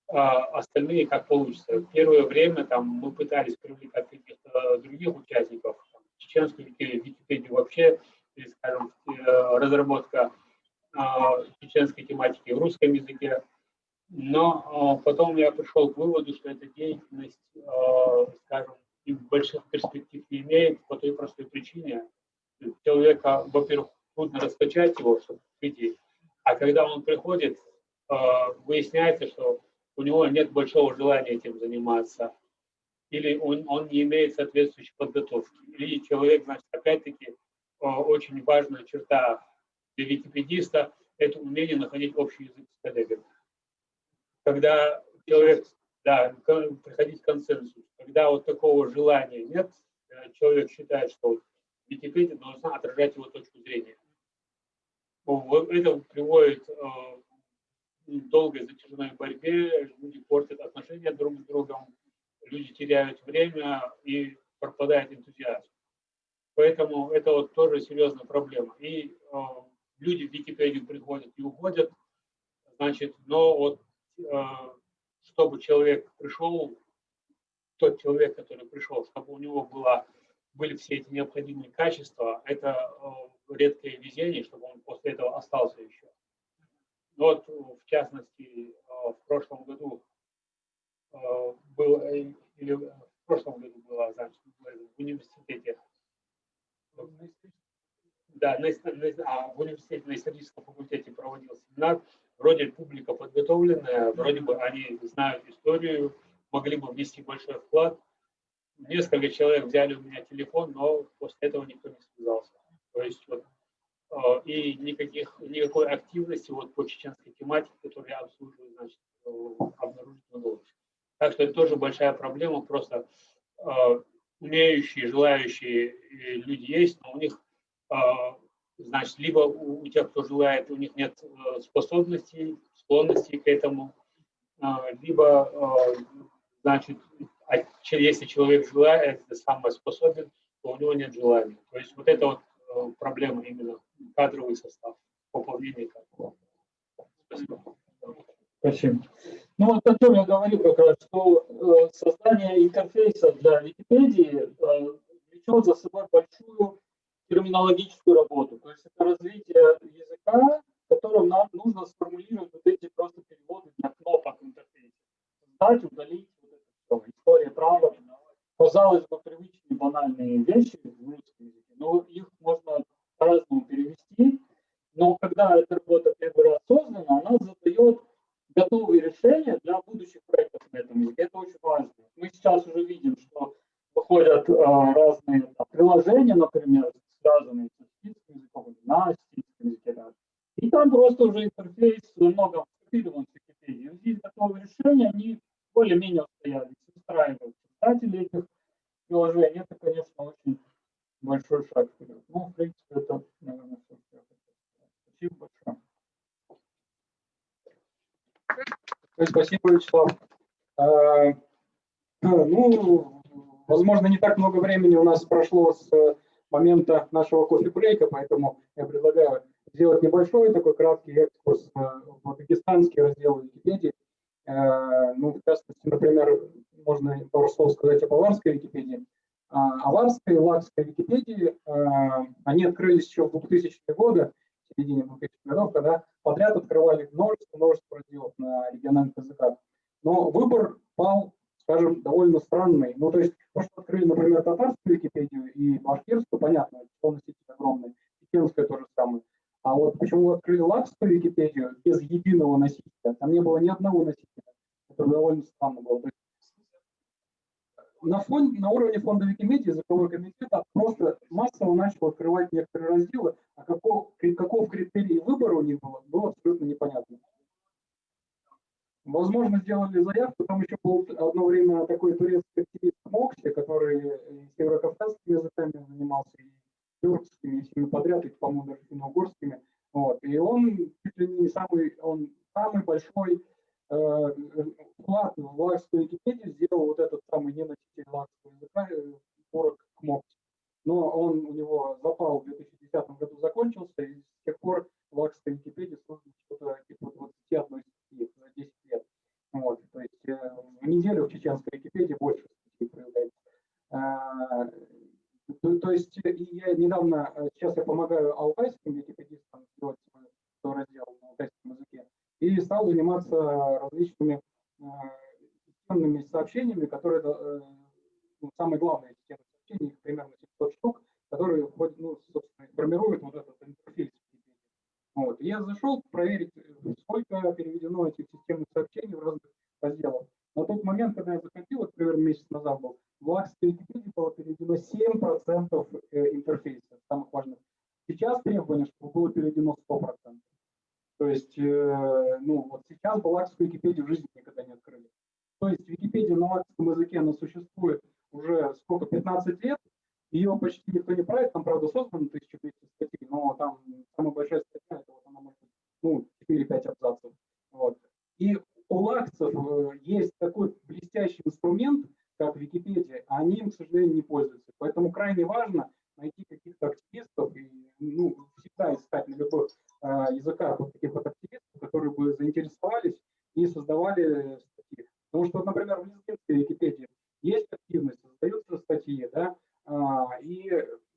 остальные как получится. Первое время там мы пытались привлекать каких-то других участников, чеченскую Википедию вообще, скажем, э, разработка а, чеченской тематики в русском языке. Но а, потом я пришел к выводу, что эта деятельность, а, скажем, и больших перспектив не имеет по той простой причине. Человека, во-первых, трудно раскачать его, чтобы прийти. А когда он приходит, выясняется, что у него нет большого желания этим заниматься, или он, он не имеет соответствующей подготовки. Или человек, значит, опять-таки, очень важная черта для википедиста – это умение находить общий язык с коллегами. Когда человек, да, приходить к консенсусу, когда вот такого желания нет, э, человек считает, что Википедия должна отражать его точку зрения. Это приводит э, долгой затяжной борьбе, люди портят отношения друг с другом, люди теряют время и пропадает энтузиазм. Поэтому это вот тоже серьезная проблема. И э, люди в Википедию приходят и уходят, значит, но вот э, чтобы человек пришел, тот человек, который пришел, чтобы у него было, были все эти необходимые качества, это э, редкое везение, чтобы он после этого остался еще. Вот, в частности, э, в прошлом году э, был, э, или в прошлом году была, в университете да, на, на, а в университете, на историческом факультете проводил семинар. Вроде публика подготовленная, вроде бы они знают историю, могли бы внести большой вклад. Несколько человек взяли у меня телефон, но после этого никто не связался. То есть вот э, и никаких, никакой активности вот по чеченской тематике, которую я обслуживаю, значит, э, обнаружить не удалось. Так что это тоже большая проблема, просто э, умеющие, желающие люди есть, но у них а, значит, либо у, тех, кто желает, у них нет э, способностей, склонностей к этому, а, либо, а, значит, если человек желает, самое способен, то у него нет желания. То есть вот это вот э, проблема именно кадровый состав, пополнение кадров. Спасибо. Спасибо. Ну вот о чем я говорю как раз, что э, создание интерфейса для Википедии э, влечет за собой большую терминологическую работу. То есть это развитие языка, в котором нам нужно сформулировать вот эти просто переводы для кнопок в интерфейсе. Создать, удалить вот это. История права. Казалось бы, привычные банальные вещи в русском языке, но их можно по-разному перевести. Но когда эта работа первый раз создана, она задает готовые решения для будущих проектов на этом языке. Это очень важно. Мы сейчас уже видим, что выходят а, разные там, приложения, например, связанные с финским языком, на финском языке. Да. И там просто уже интерфейс много скопирован в Википедии. Здесь готовые решения, они более-менее устоялись, устраивают создатели этих приложений. Это, конечно, очень большой шаг вперед. Ну, в принципе, это, наверное, все, что я хотел сказать. Спасибо большое. Спасибо, Вячеслав. А, ну, возможно, не так много времени у нас прошло с момента нашего кофе-брейка, поэтому я предлагаю сделать небольшой такой краткий экскурс в дагестанский раздел Википедии. Э, ну, в частности, например, пару слов сказать об аварской Википедии. А, аварская и лакская Википедии, э, они открылись еще в 2000-е годы, в середине 2000-х годов, когда подряд открывали множество, множество разделов на региональных языках. Но выбор пал скажем, довольно странный. Ну, то есть, то, что открыли, например, татарскую Википедию и башкирскую, понятно, что носитель огромный, чеченская тоже самое. А вот почему открыли латскую Википедию без единого носителя, там не было ни одного носителя. Это довольно странно было. есть, на, фон, на уровне фонда Википедии языковой комитет просто массово начал открывать некоторые разделы, а каков, каков критерий выбора у них было, было абсолютно непонятно. Возможно, сделали заявку, там еще был одно время такой турецкий активист Мокси, который северокавказскими языками занимался, и тюркскими, и всеми подряд, и, по-моему, даже финно-угорскими. Вот. И он чуть ли не самый, он самый большой э, вклад в лакскую Википедию сделал вот этот самый неноситель лакского языка, э, Порок Кмокти. Но он у него запал в 2010 году закончился, и с тех пор в лакской Википедии создано что-то типа 21 статьи за 10 лет. Вот, то есть э, в неделю в чеченской Википедии больше статей появляется. А, то, то есть я недавно, э, сейчас я помогаю алтайским википедистам сделать свой, раздел на алтайском языке, и стал заниматься различными э, системными сообщениями, которые, э, ну, самые главные системы сообщений, их примерно 700 штук, которые ну, собственно, формируют вот этот интерфейс. Вот. Я зашел проверить, сколько переведено этих системных сообщений в разных разделах. На тот момент, когда я заходил, вот примерно месяц назад был, в Акстой Википедии было переведено 7% э, интерфейсов, самых важных. Сейчас требование, чтобы было переведено 100%. То есть, э, ну, вот сейчас балакскую Википедию в жизни. То есть Википедия на лакском языке, она существует уже сколько, 15 лет, ее почти никто не правит, там, правда, создано 1200 статей, но там самая большая статья, это вот она может ну, 4-5 абзацев. Вот. И у лакцев э, есть такой блестящий инструмент, как Википедия, а они им, к сожалению, не пользуются. Поэтому крайне важно найти каких-то активистов и ну, всегда искать на любых э, языках вот таких вот активистов, которые бы заинтересовались и создавали. Потому что, например, в лезгинской Википедии есть активность, создаются статьи, да, а, и,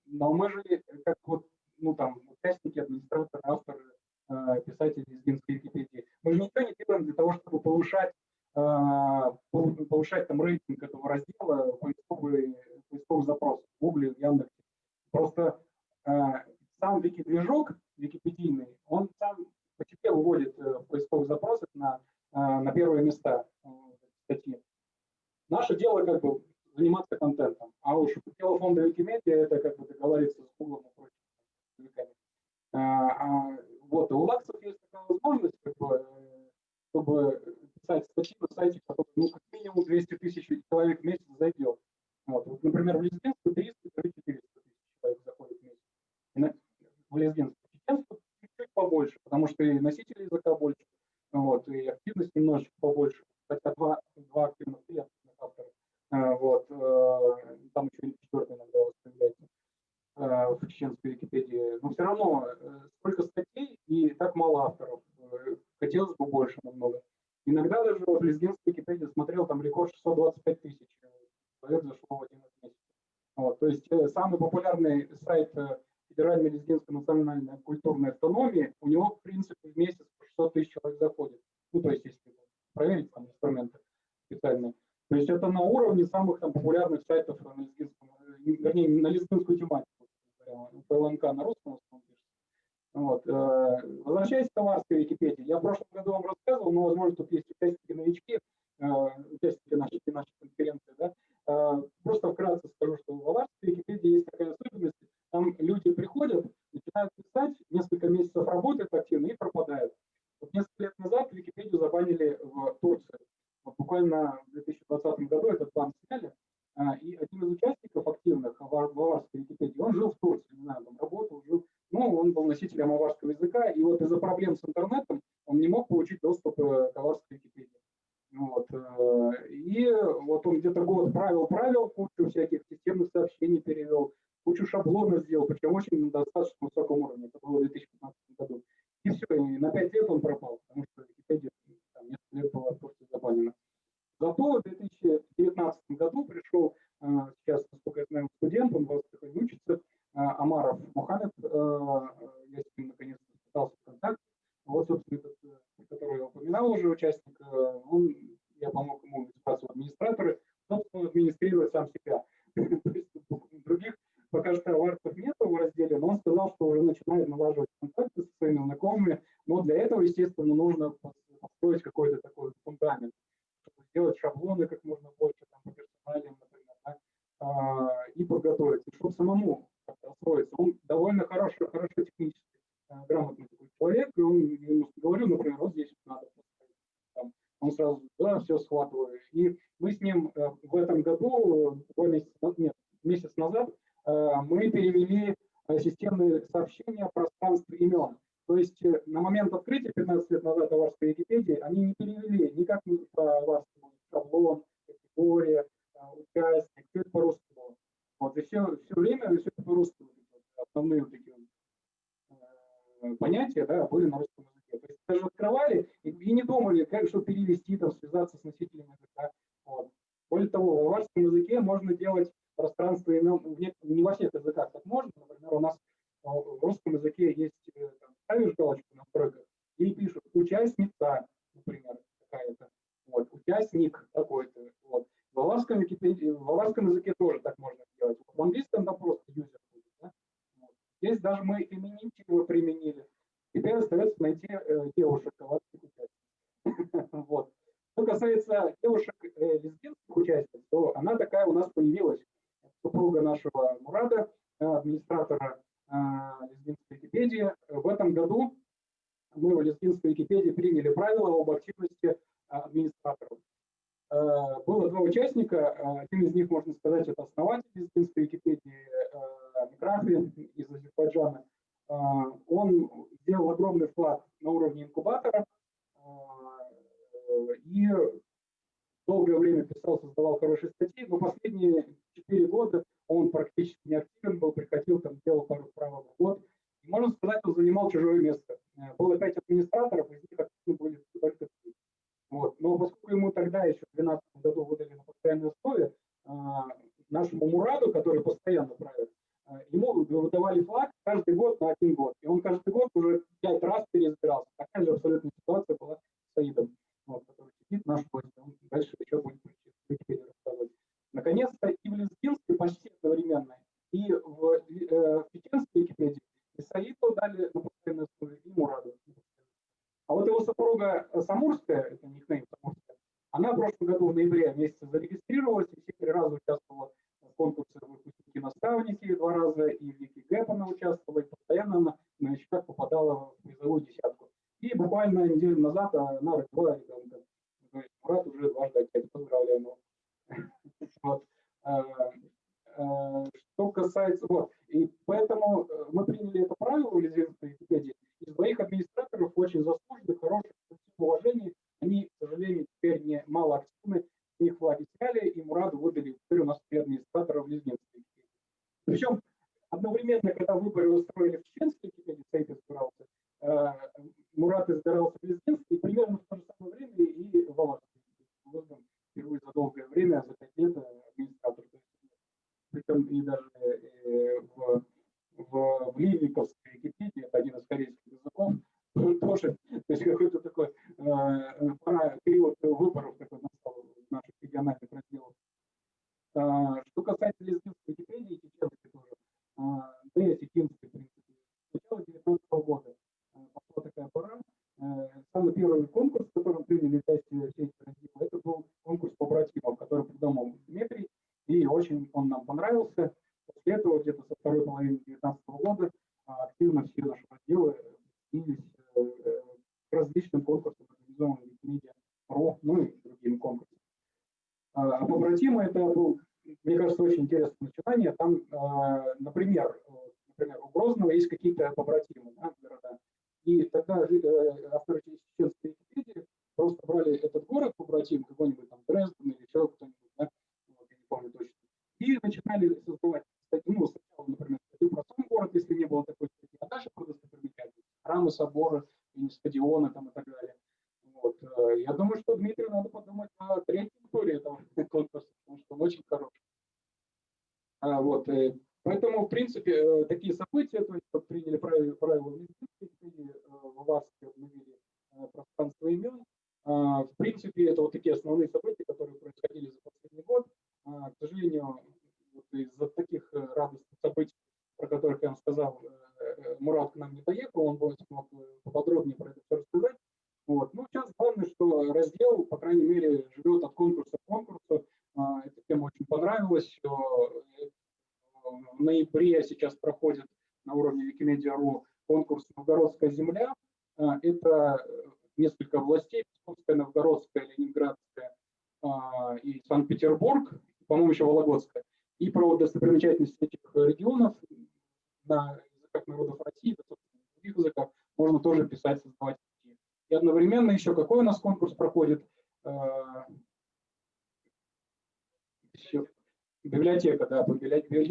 но мы же как вот, ну там, участники, администраторы, авторы, э, писатели лезгинской Википедии, мы же ничего не делаем для того, чтобы повышать а, повышать там рейтинг этого раздела поисковый, поисковых запросов в Google, в Яндексе. Просто сам вики-движок википедийный, он сам по себе выводит э, в поисковых запросах на, на первые места статьи. Наше дело как бы заниматься контентом, а уж дело фонда Викимедиа это как бы договориться с Google и прочими а, а, вот, и у лаксов есть такая возможность, как бы, чтобы писать статьи на сайте, который ну, как минимум 200 тысяч человек в месяц зайдет. Вот. вот например, в Лезгинску 300 400 тысяч человек заходит в месяц. И на, в Лезгинску. Чуть-чуть побольше, потому что и носителей языка больше, вот, и активность немножечко побольше. Хотя два, два активных автора. А, вот, э, там еще четвертый иногда появляется э, в чеченской Википедии. Но все равно э, сколько статей и так мало авторов. Хотелось бы больше намного. Иногда даже вот лезгинский Википедия смотрел, там рекорд 625 тысяч человек зашло в один месяц. Вот, то есть э, самый популярный сайт э, Федеральной лезгинской национальной культурной автономии, у него, в принципе, в месяц 600 тысяч человек заходит. Ну, то есть, если проверить там инструменты специальные. То есть это на уровне самых там, популярных сайтов на лезгинском, э, вернее, на лезгинскую тематику. ПЛНК на русском вот. Э, возвращаясь к товарской Википедии, я в прошлом году вам рассказывал, но, возможно, тут есть участники новички, э, участники нашей, нашей конференции. Да? Э, просто вкратце скажу, что в аварской Википедии есть такая особенность, там люди приходят, начинают писать, несколько месяцев работают активно и пропадают. Вот несколько лет назад Википедию забанили в Турции. Вот буквально в 2020 году этот бан сняли, и один из участников активных аварской Википедии, он жил в Турции, не знаю, там работал, жил ну, он был носителем аварского языка, и вот из-за проблем с интернетом он не мог получить доступ э, к аварской Википедии. Вот. Э, и вот он где-то год правил-правил, кучу всяких системных сообщений перевел, кучу шаблонов сделал, причем очень на достаточно высоком уровне. Это было в 2015 году. И все, и на 5 лет он пропал, потому что Википедия там, несколько лет была просто забанена. Зато в 2019 году пришел, э, сейчас, насколько я знаю, студент, он вас учится, Э, Амаров Мухаммед, э, я с ним наконец-то пытался в контакт. Вот, собственно, этот, который я упоминал уже, участник, он, я помог ему избраться в администраторы, собственно, администрировать сам себя. Других пока что аварцев нет в разделе, но он сказал, что уже начинает налаживать контакты со своими знакомыми, но для этого, естественно, нужно построить какой-то такой фундамент, чтобы сделать шаблоны как можно больше, там, по персоналиям, например, да, а, и подготовиться, чтобы самому освоиться. Он довольно хороший, хорошо технически э, грамотный такой человек, и он ему говорю, например, вот здесь надо он сразу, да, все схватываю. И мы с ним э, в этом году, два месяца, нет, месяц назад, э, Э, мы перевели э, системные сообщения в пространство имен. То есть э, на момент открытия 15 лет назад Аварской Википедии они не перевели никак не аварскую шаблон, категория, участник, все это по-русскому. Вот, и все, все время все это по-русскому. Основные вот такие понятия да, были на русском языке. То есть даже открывали и, и не думали, как что перевести, там, связаться с носителями языка. Вот. Более того, в аварском языке можно делать пространство имен не, не во всех языках так можно. Например, у нас а, в русском языке есть, э, там, ставишь галочку на стройках, и пишут участница, например, какая-то, вот, участник такой-то. Вот. В, валашском, в валашском языке want to do собора, и не стадиона,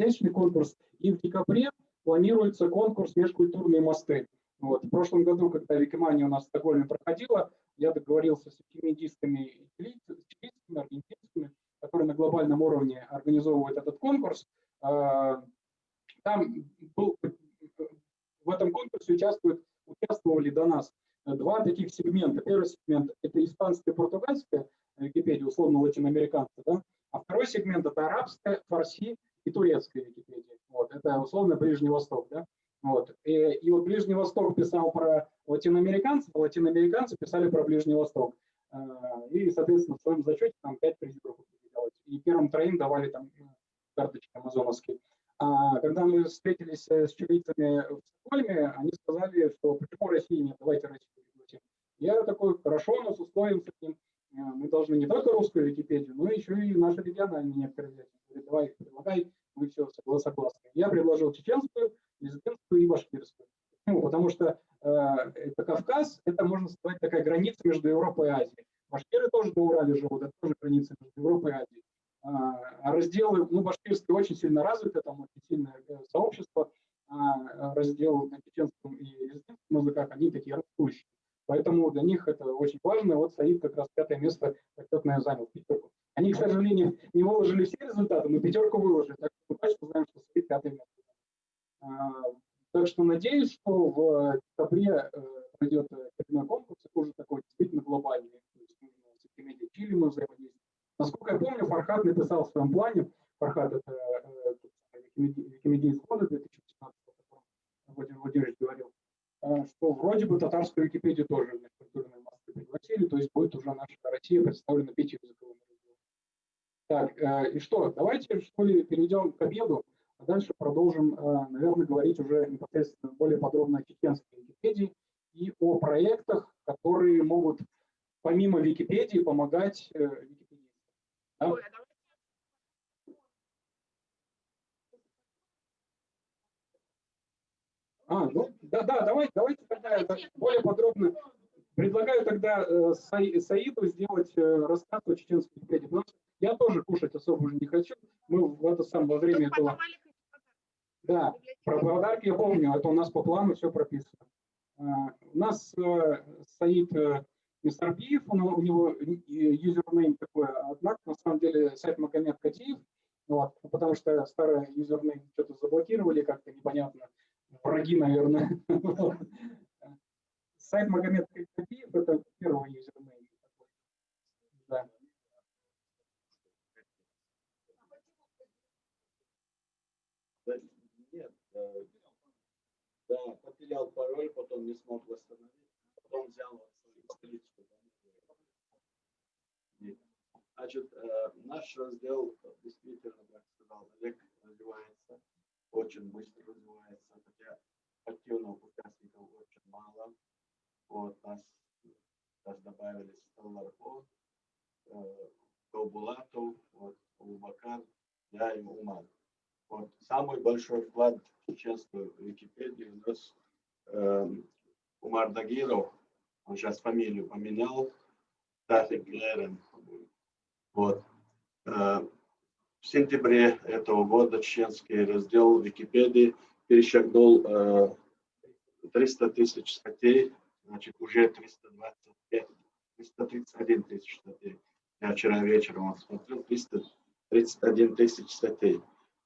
библиотечный конкурс. И в декабре планируется конкурс «Межкультурные мосты». Вот. В прошлом году, когда Викимания у нас в Стокгольме проходила, я договорился с викимедистами, чилийскими, аргентинскими, которые на глобальном уровне организовывают этот конкурс. А, там был, в этом конкурсе участвуют, участвовали до нас два таких сегмента. Первый сегмент – это испанская и португальская Википедия, условно латиноамериканская, да? а второй сегмент – это арабская, фарси и турецкая Википедия. Вот, это условно Ближний Восток. Да? Вот. И, и вот Ближний Восток писал про латиноамериканцев, а латиноамериканцы писали про Ближний Восток. А, и, соответственно, в своем зачете там пять призеров определялось. И первым троим давали там карточки амазоновские. А когда мы встретились э, с чилийцами в Стокгольме, они сказали, что почему России нет, давайте Россию пригласим. Я такой, хорошо, но с условием этим, э, мы должны не только русскую Википедию, но еще и наши региональные некоторые. Давай их предлагай, мы все согласны. Я предложил чеченскую, лезгинскую и башкирскую. Ну, потому что э, это Кавказ, это, можно сказать, такая граница между Европой и Азией. Башкиры тоже до Урале живут, это тоже граница между Европой и Азией. А, а разделы, ну, башкирские очень сильно развиты, там очень сильное э, сообщество, а раздел на чеченском и лезгинском языках, они такие растущие. Поэтому для них это очень важно. Вот Саид как раз пятое место почетное занял пятерку. Они, к сожалению, не выложили все результаты, но пятерку выложили. Так что мы точно знаем, что Саид пятое место. А, так что надеюсь, что в декабре э, пройдет очередной конкурс, действительно глобальный. То есть нужно с Викимедией Чили мы взаимодействуем. Насколько я помню, Фархат написал в своем плане, Фархат это э, Викимедийс года 2015, Владимир Владимирович говорил, э, что вроде бы татарскую Википедию тоже в культурной массы пригласили, то есть будет уже наша Россия представлена пятью языковыми Так, и что, давайте что ли перейдем к обеду. А дальше продолжим, э, наверное, говорить уже непосредственно более подробно о чеченской Википедии и о проектах, которые могут помимо Википедии помогать э, Википедии. Да? А, ну, да, да, давайте, давайте тогда это более подробно. Предлагаю тогда э, Саиду сделать рассказ о чеченской Википедии, потому что я тоже кушать особо уже не хочу. Мы в это самое время этого... Да, про подарки я помню, это у нас по плану все прописано. А, у нас э, стоит э, мистер он, у него юзернейм такой, однако на самом деле сайт Магомед Катиев, вот, потому что старый юзернейм что-то заблокировали, как-то непонятно, враги, наверное. Сайт Магомед Катиев – это первый юзернейм. Да. Да, потерял пароль, потом не смог восстановить, потом взял страницу. Значит, э, наш раздел действительно, как сказал Олег, развивается, очень быстро развивается, хотя активных участников очень мало. Вот, нас, нас добавили Столларко, э, Ковбулатов, вот, Улбакар, я и Умар. Вот. Самый большой вклад в чеченскую Википедию у нас э, Умар Дагиров, он сейчас фамилию поменял, Тафик Лерен. Вот. Э, в сентябре этого года чеченский раздел Википедии перешагнул э, 300 тысяч статей, значит, уже 325, 331 тысяч статей. Я вчера вечером смотрел, 331 тысяч статей.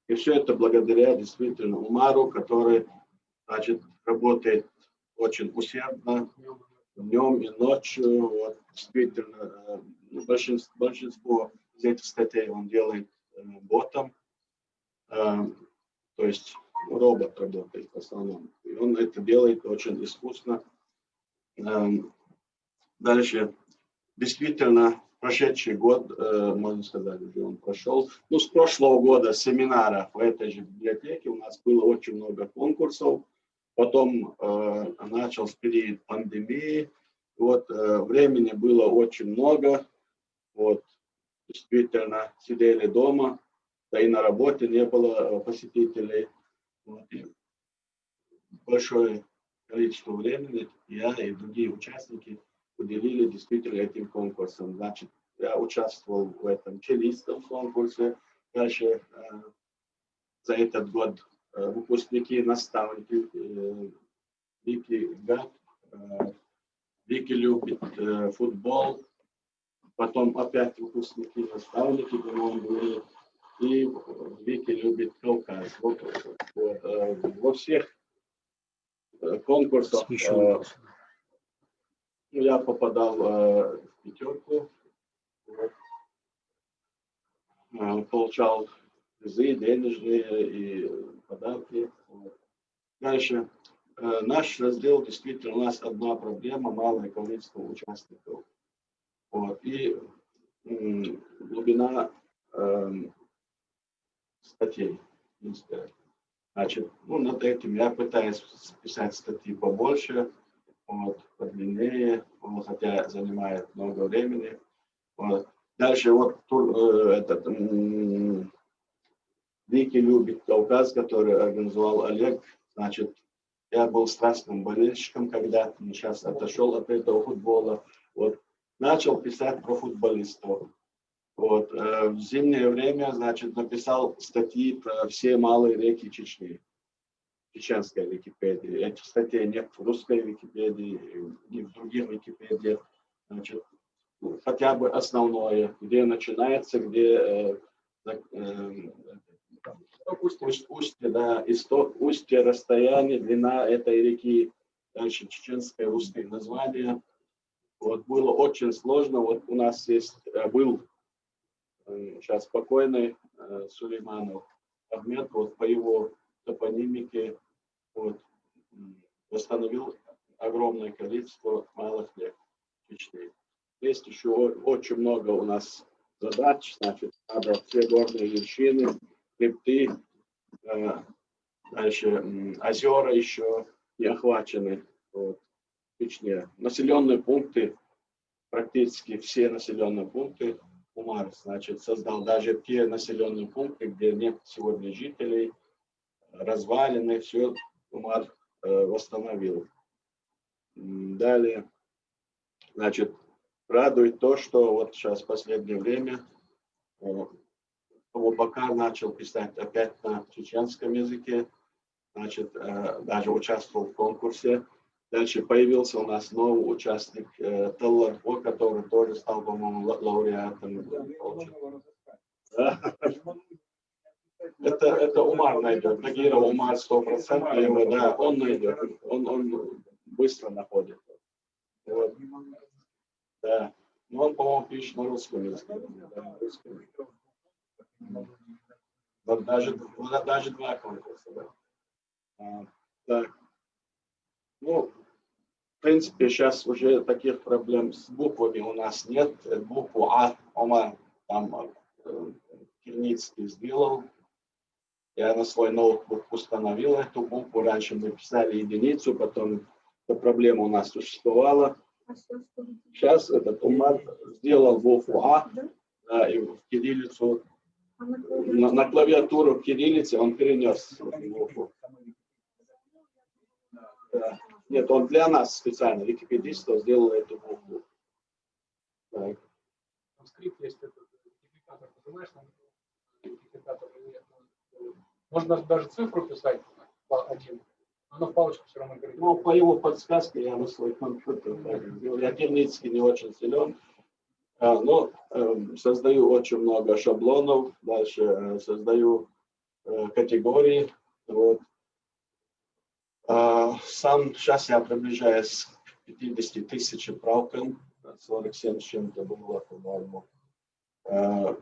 И все это благодаря действительно Умару, который значит, работает очень усердно днем и ночью. Вот, действительно, э, большинство, большинство из этих статей он делает э, ботом, э, то есть робот работает в основном. И он это делает очень искусно. Дальше, действительно, прошедший год, можно сказать, уже он прошел. Ну, с прошлого года семинара в этой же библиотеке у нас было очень много конкурсов. Потом э, начался период пандемии. Вот э, времени было очень много. Вот действительно сидели дома, да и на работе не было посетителей. Вот, большое количество времени я и другие участники уделили действительно этим конкурсам. Значит, я участвовал в этом чилийском конкурсе. Дальше э, за этот год э, выпускники, наставники э, Вики Гат, э, Вики любит э, футбол, потом опять выпускники, наставники, были, и Вики любит Кавказ. Вот, вот, э, во всех э, конкурсах э, ну, я попадал э, в пятерку, вот. Э, получал призы денежные и подарки. Дальше. Э, наш раздел действительно у нас одна проблема, малое количество участников. Вот. И глубина эм, статей. Значит, ну, над этим я пытаюсь писать статьи побольше, вот, подлиннее, вот, хотя занимает много времени. Вот. Дальше вот тур- э, этот Вики любит Кавказ, который организовал Олег. Значит, я был страстным болельщиком когда-то, сейчас отошел от этого футбола. Вот. Начал писать про футболистов. Вот. э, В зимнее время, значит, написал статьи про все малые реки Чечни. Чеченской Википедии. Этих статей нет в русской Википедии, ни в других Википедиях. Значит, хотя бы основное, где начинается, где э, зак- устье, устье, да, исток, устье, расстояние, длина этой реки, дальше чеченское русское название. Вот было очень сложно. Вот у нас есть, э, был э, сейчас покойный э, Сулейманов Ахмед, вот по его топонимике вот, восстановил огромное количество малых рек Чечни. Есть еще очень много у нас задач, значит, надо все горные вершины, хребты, дальше озера еще не охвачены вот, Чечне. Населенные пункты, практически все населенные пункты Умар, значит, создал даже те населенные пункты, где нет сегодня жителей, развалины, все Умар э, восстановил. Далее, значит, радует то, что вот сейчас в последнее время э, Абубакар начал писать опять на чеченском языке, значит, э, даже участвовал в конкурсе. Дальше появился у нас новый участник э, Талларфо, который тоже стал, по-моему, ла- лауреатом. Это, это Умар найдет. Тагиров Умар 100% его, да, он найдет. Он, он быстро находит. Вот. Да. Но он, по-моему, пишет на русском языке. Да, русском. Вот даже, вот даже два конкурса. Да. А, так. Ну, в принципе, сейчас уже таких проблем с буквами у нас нет. Букву А, Омар, там э, Кирницкий сделал. Я на свой ноутбук установил эту букву. Раньше мы писали единицу, потом эта проблема у нас существовала. Сейчас этот Умар сделал букву А, да, и в кириллицу, на, на клавиатуру кириллицы он перенес. Да. Нет, он для нас специально, википедистов, сделал эту букву. Так. Там скрипт есть, этот идентификатор, нажимаешь на идентификатор, и, э, можно даже цифру писать один, но в палочку все равно говорит. Ну, по его подсказке я на свой компьютер сделал. Я Кирницкий не очень силен. А, но эм, создаю очень много шаблонов, дальше э, создаю э, категории. Вот. А, сам сейчас я приближаюсь к 50 тысяч правкам, 47 с чем-то было, по-моему. Э,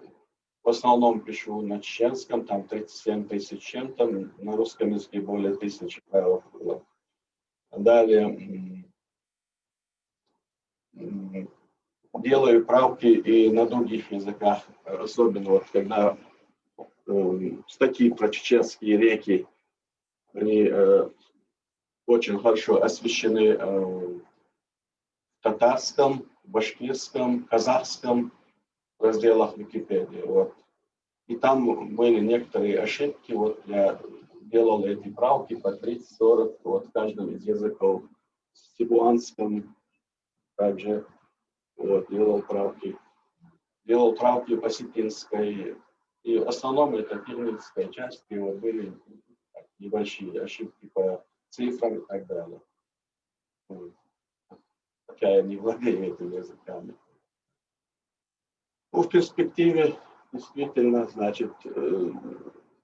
в основном пишу на чеченском, там 37 тысяч чем-то, на русском языке более тысячи правил было. Далее делаю правки и на других языках, особенно вот когда э, статьи про чеченские реки, они э, очень хорошо освещены э, в татарском, башкирском, казахском разделах Википедии. Вот. И там были некоторые ошибки, вот я делал эти правки по 30-40 вот в каждом из языков. В Сибуанском также вот, делал правки. Делал правки по Сипинской. И в основном это перминская часть, и вот были небольшие ошибки по цифрам и так далее. Вот. Хотя я не владею этими языками. Ну, в перспективе действительно, значит, э,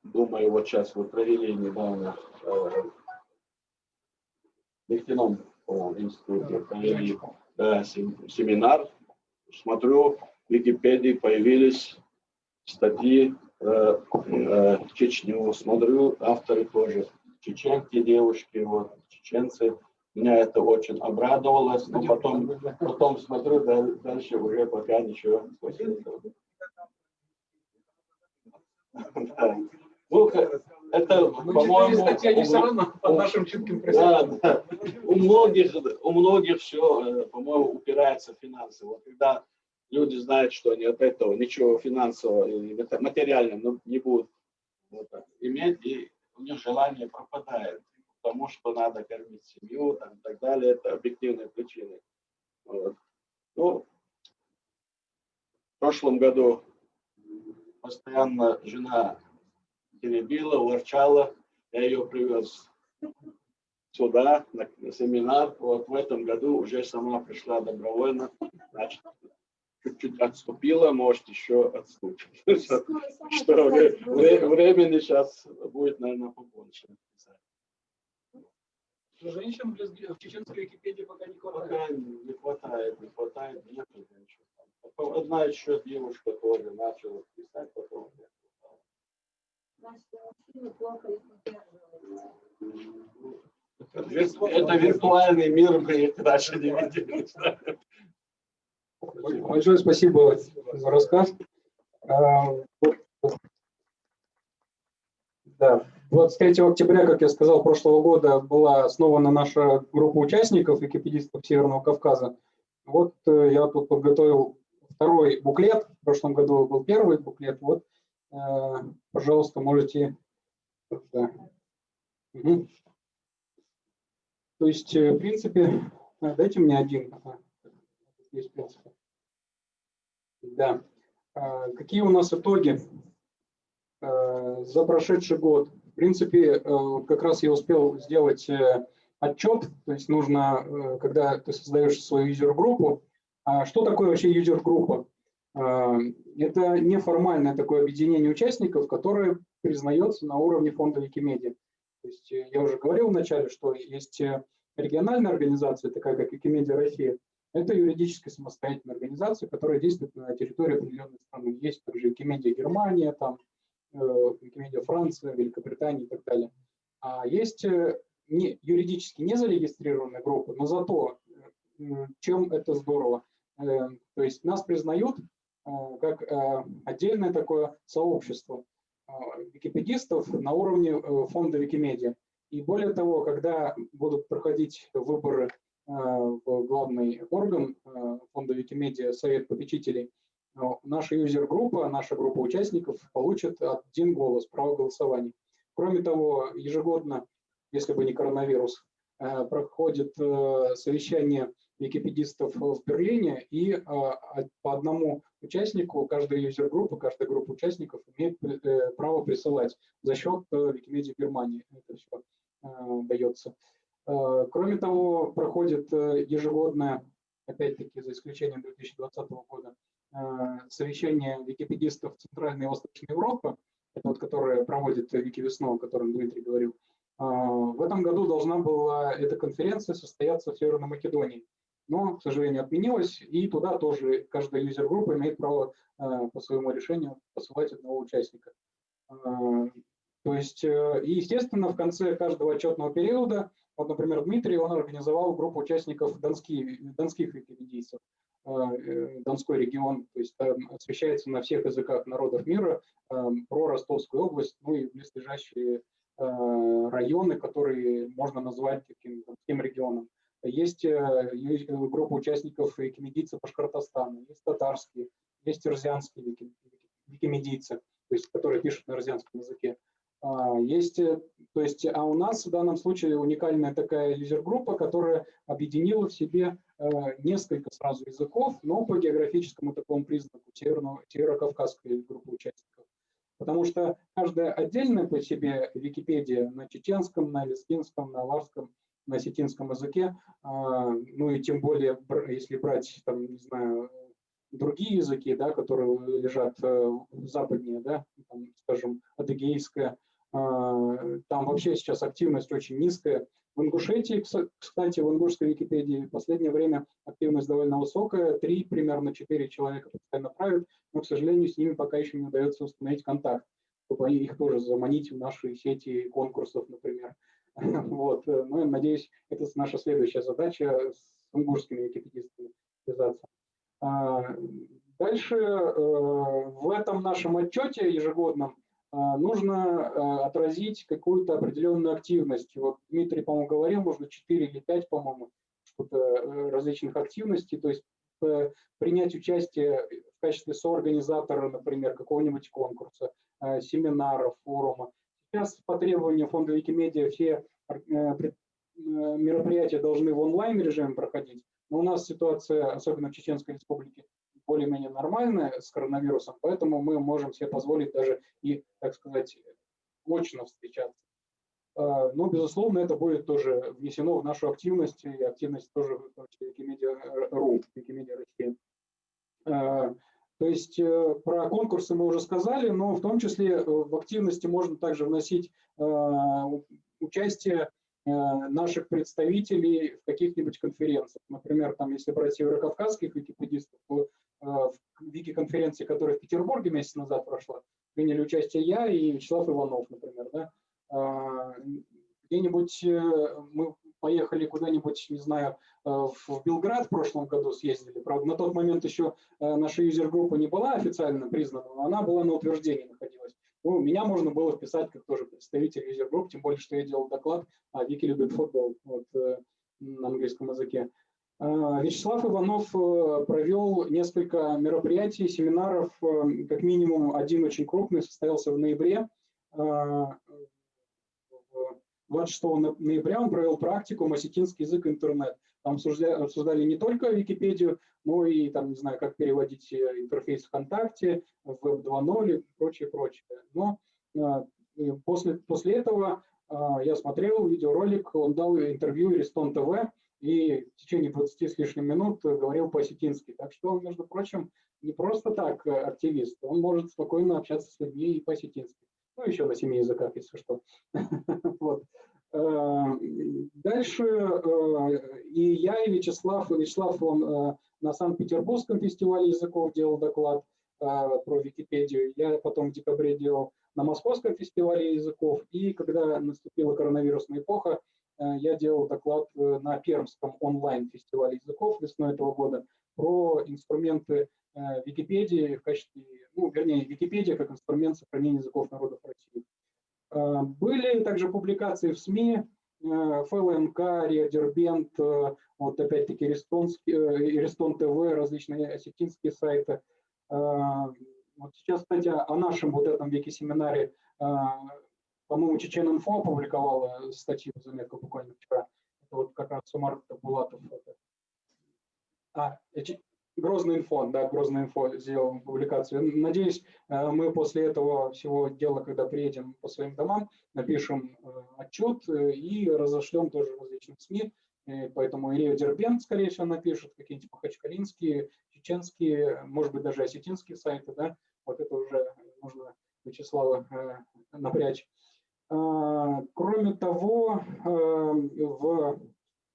думаю, вот сейчас вы провели недавно э, в нефтяном институте провели сем- семинар. Смотрю, в Википедии появились статьи про э, Чечню. Смотрю, авторы тоже чеченки, девушки, вот, чеченцы. Меня это очень обрадовало, но потом, потом смотрю, да- дальше уже пока ничего. после этого. Да. Ну, это, читали по-моему, они у все равно под нашим чутким да, присмотром. да. У многих, у многих все, по-моему, упирается в финансы. Вот когда люди знают, что они от этого ничего финансового или материального ну, не будут вот иметь, и у них желание пропадает, потому что надо кормить семью там, и так далее. Это объективные причины. Вот. Ну, в прошлом году постоянно жена теребила, ворчала, я ее привез сюда, на, на семинар. Вот в этом году уже сама пришла добровольно, значит, чуть-чуть отступила, может, еще отступит. Что вре- вре- времени сейчас будет, наверное, побольше. Женщин в чеченской Википедии пока не хватает. Пока не хватает, не хватает, нет. Потом Одна еще девушка тоже начала писать, потом нет. Это виртуальный мир, мы дальше не видели. Большое спасибо за рассказ. А, Да, 23 октября, как я сказал, прошлого года была основана наша группа участников, википедистов Северного Кавказа. Вот э, я тут подготовил второй буклет, в прошлом году был первый буклет. Вот, пожалуйста, можете... да. Мгм. То есть, э, в принципе, а, дайте мне один. Ага. Есть. Да. А, Какие у нас итоги э, за прошедший год? В принципе, э, как раз я успел сделать э, отчет, то есть нужно, э, когда ты создаешь свою юзер-группу, а что такое вообще юзер-группа? А, Это неформальное такое объединение участников, которое признается на уровне фонда Викимедиа. То есть э, я уже говорил вначале, что есть э, региональная организация, такая как Викимедиа Россия, это юридически самостоятельная организация, которая действует на территории определенной страны. Есть также Викимедиа Германия, там, э, Викимедиа Франция, Великобритания и так далее. А есть э, не, юридически не зарегистрированные группы, но зато э, чем это здорово. Э, То есть нас признают э, как э, отдельное такое сообщество э, википедистов на уровне э, фонда Викимедиа. И более того, когда будут проходить выборы э, в главный орган э, фонда Викимедиа, Совет попечителей, э, наша юзер-группа, наша группа участников получит один голос, право голосования. Кроме того, ежегодно, если бы не коронавирус, э, проходит э, совещание википедистов в Берлине, и э, по одному участнику каждая юзер-группа, каждая группа участников имеет э, право присылать за счет э, Викимедиа Германии. Это все дается. Э, Кроме того, проходит э, ежегодное, опять-таки за исключением 2020 года, э, совещание википедистов Центральной и Восточной Европы, вот, которое проводит Викивесну, о котором Дмитрий говорил. Э, В этом году должна была эта конференция состояться в Северной Македонии, но, к сожалению, отменилась, и туда тоже каждая юзер-группа имеет право э, по своему решению посылать одного участника. Э, То есть, э, и, естественно, в конце каждого отчетного периода, вот, например, Дмитрий, он организовал группу участников донские, донских википедийцев, Донской регион, то есть там освещается на всех языках народов мира про Ростовскую область, ну и близлежащие районы, которые можно назвать таким донским регионом. Есть э, есть группа участников викимедийцев Башкортостана, есть татарские, есть ирзианские вики- викимедийцы, то есть которые пишут на ирзианском языке. А, Есть, э, то есть, а у нас в данном случае уникальная такая юзер-группа, которая объединила в себе э, несколько сразу языков, но по географическому такому признаку северо-кавказской группы участников. Потому что каждая отдельная по себе Википедия на чеченском, на лезгинском, на ларском, на осетинском языке, а, ну и тем более, если брать, там, не знаю, другие языки, да, которые лежат э, западнее, да, там, скажем, адыгейская, а, там вообще сейчас активность очень низкая. В Ингушетии, кстати, в ингушской Википедии в последнее время активность довольно высокая, три, примерно четыре человека постоянно правят, но, к сожалению, с ними пока еще не удается установить контакт, чтобы их тоже заманить в наши сети конкурсов, например. Вот. э, Ну, надеюсь, это наша следующая задача с ингушскими википедистами связаться. А, Дальше э, в этом нашем отчете ежегодном а, нужно отразить какую-то определенную активность. Вот Дмитрий, по-моему, говорил, можно 4 или 5, по-моему, э, различных активностей, то есть э, принять участие в качестве соорганизатора, например, какого-нибудь конкурса, э, семинара, форума. Сейчас по требованию фонда Викимедиа все э, э, мероприятия должны в онлайн режиме проходить, но у нас ситуация, особенно в Чеченской республике, более-менее нормальная с коронавирусом, поэтому мы можем себе позволить даже и, так сказать, очно встречаться. А, Но, безусловно, это будет тоже внесено в нашу активность, и активность тоже в Wikimedia.ru, Wikimedia Россия. То есть э, про конкурсы мы уже сказали, но в том числе э, в активности можно также вносить у- участие э, наших представителей в каких-нибудь конференциях. Например, там, если брать северокавказских википедистов, то э, в вики-конференции, которая в Петербурге месяц назад прошла, приняли участие я и Вячеслав Иванов, например. Да? А, Где-нибудь э, мы поехали куда-нибудь, не знаю, э, в Белград в прошлом году съездили. Правда, на тот момент еще э, наша юзер-группа не была официально признана, но она была на утверждении находилась. Ну, меня можно было вписать как тоже представитель юзер-групп, тем более, что я делал доклад о Вики любит футбол вот, э, на английском языке. А, Вячеслав Иванов провел несколько мероприятий, семинаров, как минимум один очень крупный состоялся в ноябре. А, в 26 но- ноября он провел практику «Осетинский язык интернет». Там обсужда- обсуждали не только Википедию, но и, там, не знаю, как переводить э, интерфейс ВКонтакте, Web 2.0 и прочее, прочее. Но и после, после этого а, я смотрел видеоролик, он дал интервью Рестон ТВ, и в течение 20 с лишним минут э, говорил по-осетински. Так что он, между прочим, не просто так э, активист, он может спокойно общаться с людьми и по-осетински. Ну, еще на семи языках, если что. Вот. Э, Дальше э, и я, и Вячеслав, Вячеслав, он э, на Санкт-Петербургском фестивале языков делал доклад про Википедию. Я потом в декабре делал на Московском фестивале языков. И когда наступила коронавирусная эпоха, я делал доклад на Пермском онлайн-фестивале языков весной этого года про инструменты Википедии в качестве, ну, вернее, Википедия как инструмент сохранения языков народов России. Э, Были также публикации в СМИ, э, ФЛНК, Риадербент, э, вот опять-таки э, Рестон ТВ, различные осетинские сайты. Э, Вот сейчас, кстати, о нашем вот этом веке-семинаре, э, по-моему, Чечен-Инфо опубликовала статью, заметку буквально вчера. Это вот как раз Сумар Булатов. А, э, Грозный инфо, да, Грозный инфо сделал публикацию. Надеюсь, э, мы после этого всего дела, когда приедем по своим домам, напишем э, отчет э, и разошлем тоже различным СМИ. Поэтому Ирия Дербент, скорее всего, напишет, какие-нибудь махачкалинские, чеченские, может быть, даже осетинские сайты, да, вот это уже нужно Вячеслава напрячь. Кроме того, э,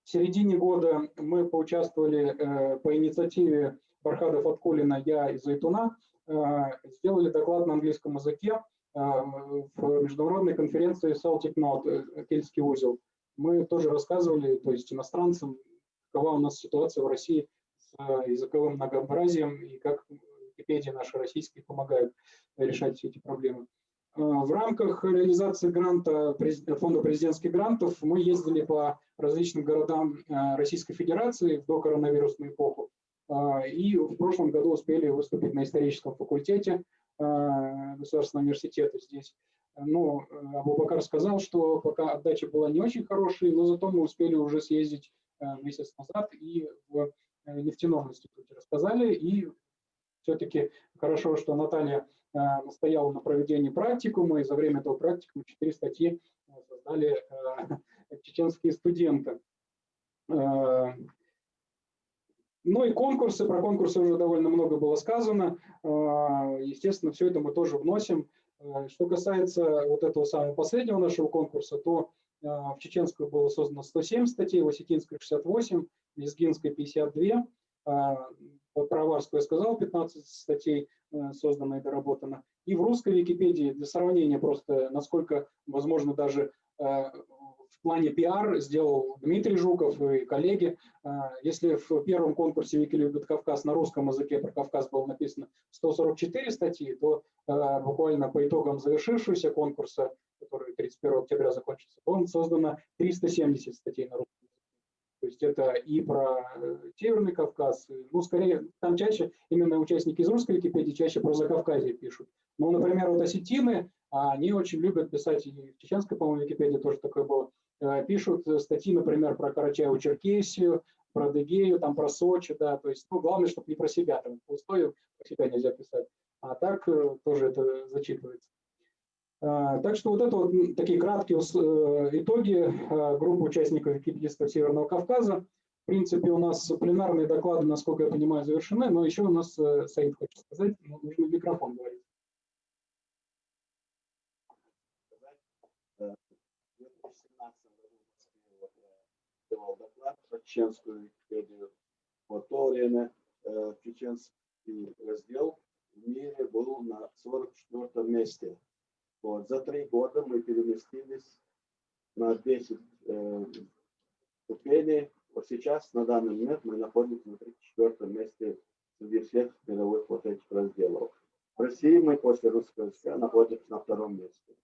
в середине года мы поучаствовали э, по инициативе Бархада Фаткулина, я из Зайтуна, э, сделали доклад на английском языке э, в международной конференции Celtic Note, э, Кельтский узел. Мы тоже рассказывали, то есть иностранцам, какова у нас ситуация в России с языковым многообразием и как Википедия наша российская помогает решать все эти проблемы. Э, В рамках реализации гранта фонда президентских грантов мы ездили по различным городам э, Российской Федерации в докоронавирусную эпоху. Э, И в прошлом году успели выступить на историческом факультете Государственного университета здесь. Но Абубакар сказал, что пока отдача была не очень хорошей, но зато мы успели уже съездить месяц назад и в нефтяном институте рассказали. И все-таки хорошо, что Наталья настояла на проведении практикума, и за время этого практикума четыре статьи создали чеченские студенты. Ну и конкурсы, про конкурсы уже довольно много было сказано. Естественно, все это мы тоже вносим. Что касается вот этого самого последнего нашего конкурса, то в чеченскую было создано 107 статей, в осетинской 68, в лезгинской 52, про Варскую я сказал, 15 статей э, создано и доработано. И в русской Википедии, для сравнения просто, насколько, возможно, даже плане пиар сделал Дмитрий Жуков и коллеги. А, если в первом конкурсе Вики любит Кавказ на русском языке про Кавказ было написано 144 статьи, то буквально по итогам завершившегося конкурса, который 31 октября закончится, он создано 370 статей на русском то есть это и про э, Северный Кавказ, ну, скорее, там чаще именно участники из русской Википедии чаще про Закавказье пишут. Ну, например, вот осетины, они очень любят писать, и в чеченской, по-моему, Википедии тоже такое было, Э, пишут статьи, например, про Карачаево-Черкесию, про Дегею, там про Сочи, да, то есть, ну, главное, чтобы не про себя, там, пустое про себя нельзя писать, а так э, тоже это зачитывается. А, так что вот это вот такие краткие э, итоги группы участников википедистов Северного Кавказа. В принципе, у нас пленарные доклады, насколько я понимаю, завершены, но еще у нас, Саид хочет сказать, нужно микрофон говорить. 2017 году давал доклад про чеченскую Википедию. В то время э, чеченский раздел в мире был на 44 месте. Вот. За три года мы переместились на 10 э, ступеней. Вот сейчас, на данный момент, мы находимся на 34 месте среди всех мировых вот этих разделов. В России мы после русского языка находимся на втором месте.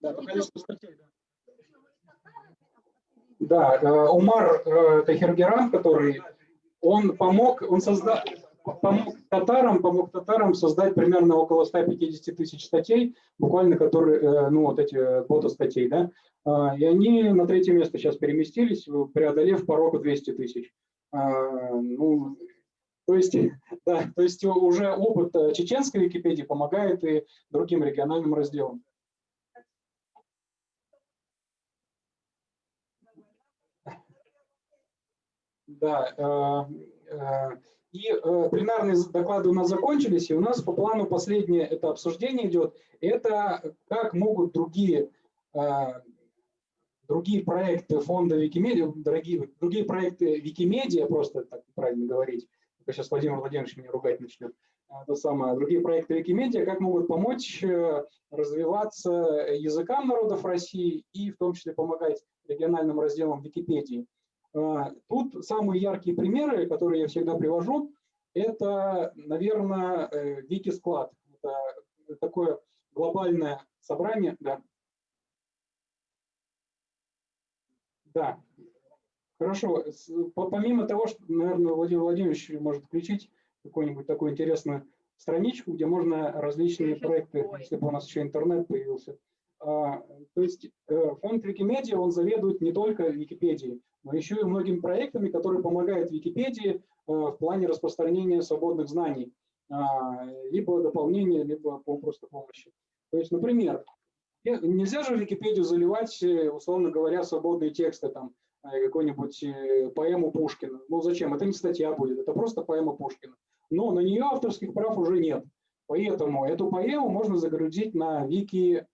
Да, по количеству статей, да. Да, э, Умар э, Тахиргеран, который, он помог, он создал, помог татарам, помог татарам создать примерно около 150 тысяч статей, буквально которые, э, ну вот эти боты статей, да, а, и они на третье место сейчас переместились, преодолев порог 200 тысяч. А, ну, то есть, да, то есть уже опыт чеченской Википедии помогает и другим региональным разделам. Да, э, э, и э, пленарные доклады у нас закончились, и у нас по плану последнее это обсуждение идет. Это как могут другие, другие проекты фонда Викимедиа, дорогие, другие проекты Викимедиа, просто так правильно говорить, сейчас Владимир Владимирович меня ругать начнет, это самое, другие проекты Викимедиа, как могут помочь развиваться языкам народов России и в том числе помогать региональным разделам Википедии. А, тут самые яркие примеры, которые я всегда привожу, это, наверное, э, Викисклад. Это такое глобальное собрание. Да. Да. Хорошо. Помимо того, что, наверное, Владимир Владимирович может включить какую-нибудь такую интересную страничку, где можно различные проекты, если бы у нас еще интернет появился. А, то есть э, фонд Викимедиа, он заведует не только Википедией, но еще и многими проектами, которые помогают Википедии э, в плане распространения свободных знаний, а, либо дополнения, либо просто помощи. То есть, например, нельзя же в Википедию заливать, э, условно говоря, свободные тексты, там, э, какую-нибудь поэму Пушкина. Ну зачем? Это не статья будет, это просто поэма Пушкина. Но на нее авторских прав уже нет. Поэтому эту поэму можно загрузить на Вики,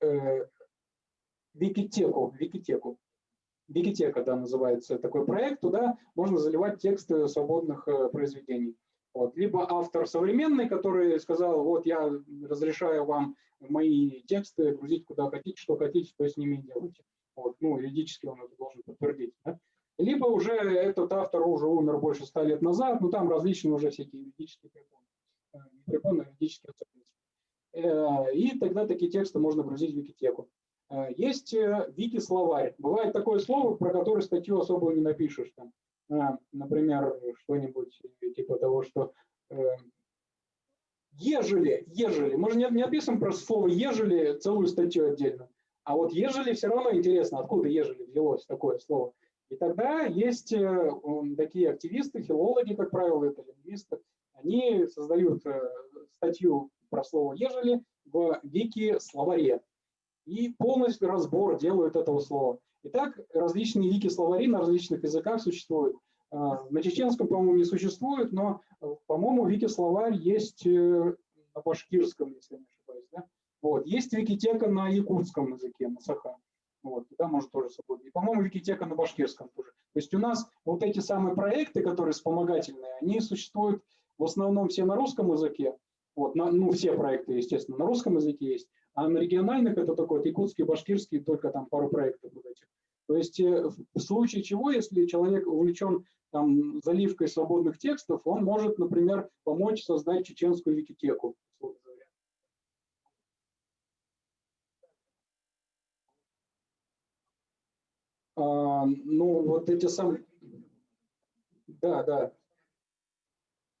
э, Викитеку, Викитеку. Викитека, да, называется такой проект, туда можно заливать тексты свободных э, произведений. Вот. Либо автор современный, который сказал, вот я разрешаю вам мои тексты грузить куда хотите, что хотите, что с ними делайте. Вот. Ну, юридически он это должен подтвердить. Да? Либо уже этот автор уже умер больше ста лет назад, но там различные уже всякие юридические препоны, э, препоны юридические особенности. Э, и тогда такие тексты можно грузить в Викитеку. Э, есть э, вики-словарь. Бывает такое слово, про которое статью особо не напишешь. Там, э, например, что-нибудь типа того, что ежели, ежели, мы же не, не описываем просто слово ежели целую статью отдельно, а вот ежели все равно интересно, откуда ежели взялось такое слово. И тогда есть э, такие активисты, филологи, как правило, это лингвисты, они создают э, статью про слово ежели в вики-словаре и полностью разбор делают этого слова. Итак, различные вики-словари на различных языках существуют. А, на чеченском, по-моему, не существует, но, по-моему, вики-словарь есть э, на башкирском, если не ошибаюсь. Да? Вот. Есть викитека на якутском языке, на саха. Вот, туда можно тоже собой. И, по-моему, Викитека на башкирском тоже. То есть у нас вот эти самые проекты, которые вспомогательные, они существуют в основном все на русском языке. Вот, на, ну, все проекты, естественно, на русском языке есть. А на региональных это вот якутский, башкирский, только там пару проектов вот этих. То есть э, в случае чего, если человек увлечен там, заливкой свободных текстов, он может, например, помочь создать чеченскую викитеку. А, ну, вот эти самые... Да, да.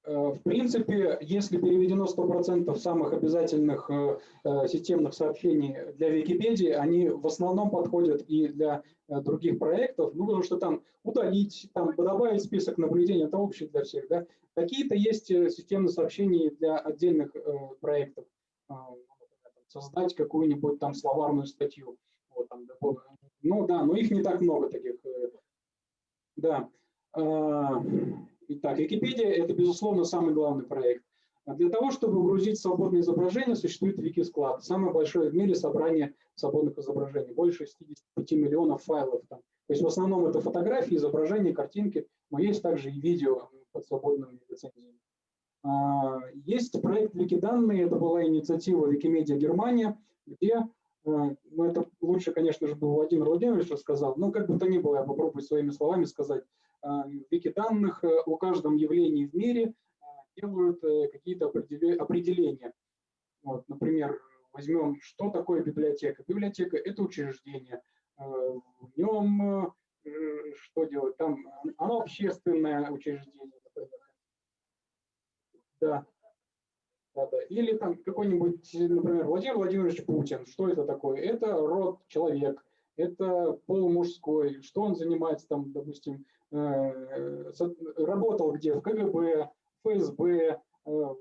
Э, в принципе, если переведено 100% самых обязательных э, э, системных сообщений для Википедии, они в основном подходят и для других проектов, ну, потому что там удалить, там добавить список наблюдений, это общий для всех, да. Какие-то есть системные сообщения для отдельных проектов, создать какую-нибудь там словарную статью. Вот, там, ну да, но их не так много таких. Да. А, итак, Википедия – это, безусловно, самый главный проект. А для того, чтобы грузить свободные изображения, существует Викисклад. Самое большое в мире собрание свободных изображений. Больше 65 миллионов файлов там. То есть в основном это фотографии, изображения, картинки, но есть также и видео под свободными лицензиями. А, есть проект Викиданные, это была инициатива Викимедиа Германия, где Э, ну, это лучше, конечно же, был Владимир Владимирович рассказал, но как бы то ни было, я попробую своими словами сказать. Э, в вики данных э, о каждом явлении в мире делают какие-то определения. Вот, например, возьмем, что такое библиотека. Библиотека – это учреждение. В нем что делать? Там оно общественное учреждение, например. Да, да, да. Или там какой-нибудь, например, Владимир Владимирович Путин. Что это такое? Это род человек, это пол мужской. Что он занимается там, допустим, э, работал где? В КГБ, ФСБ, э,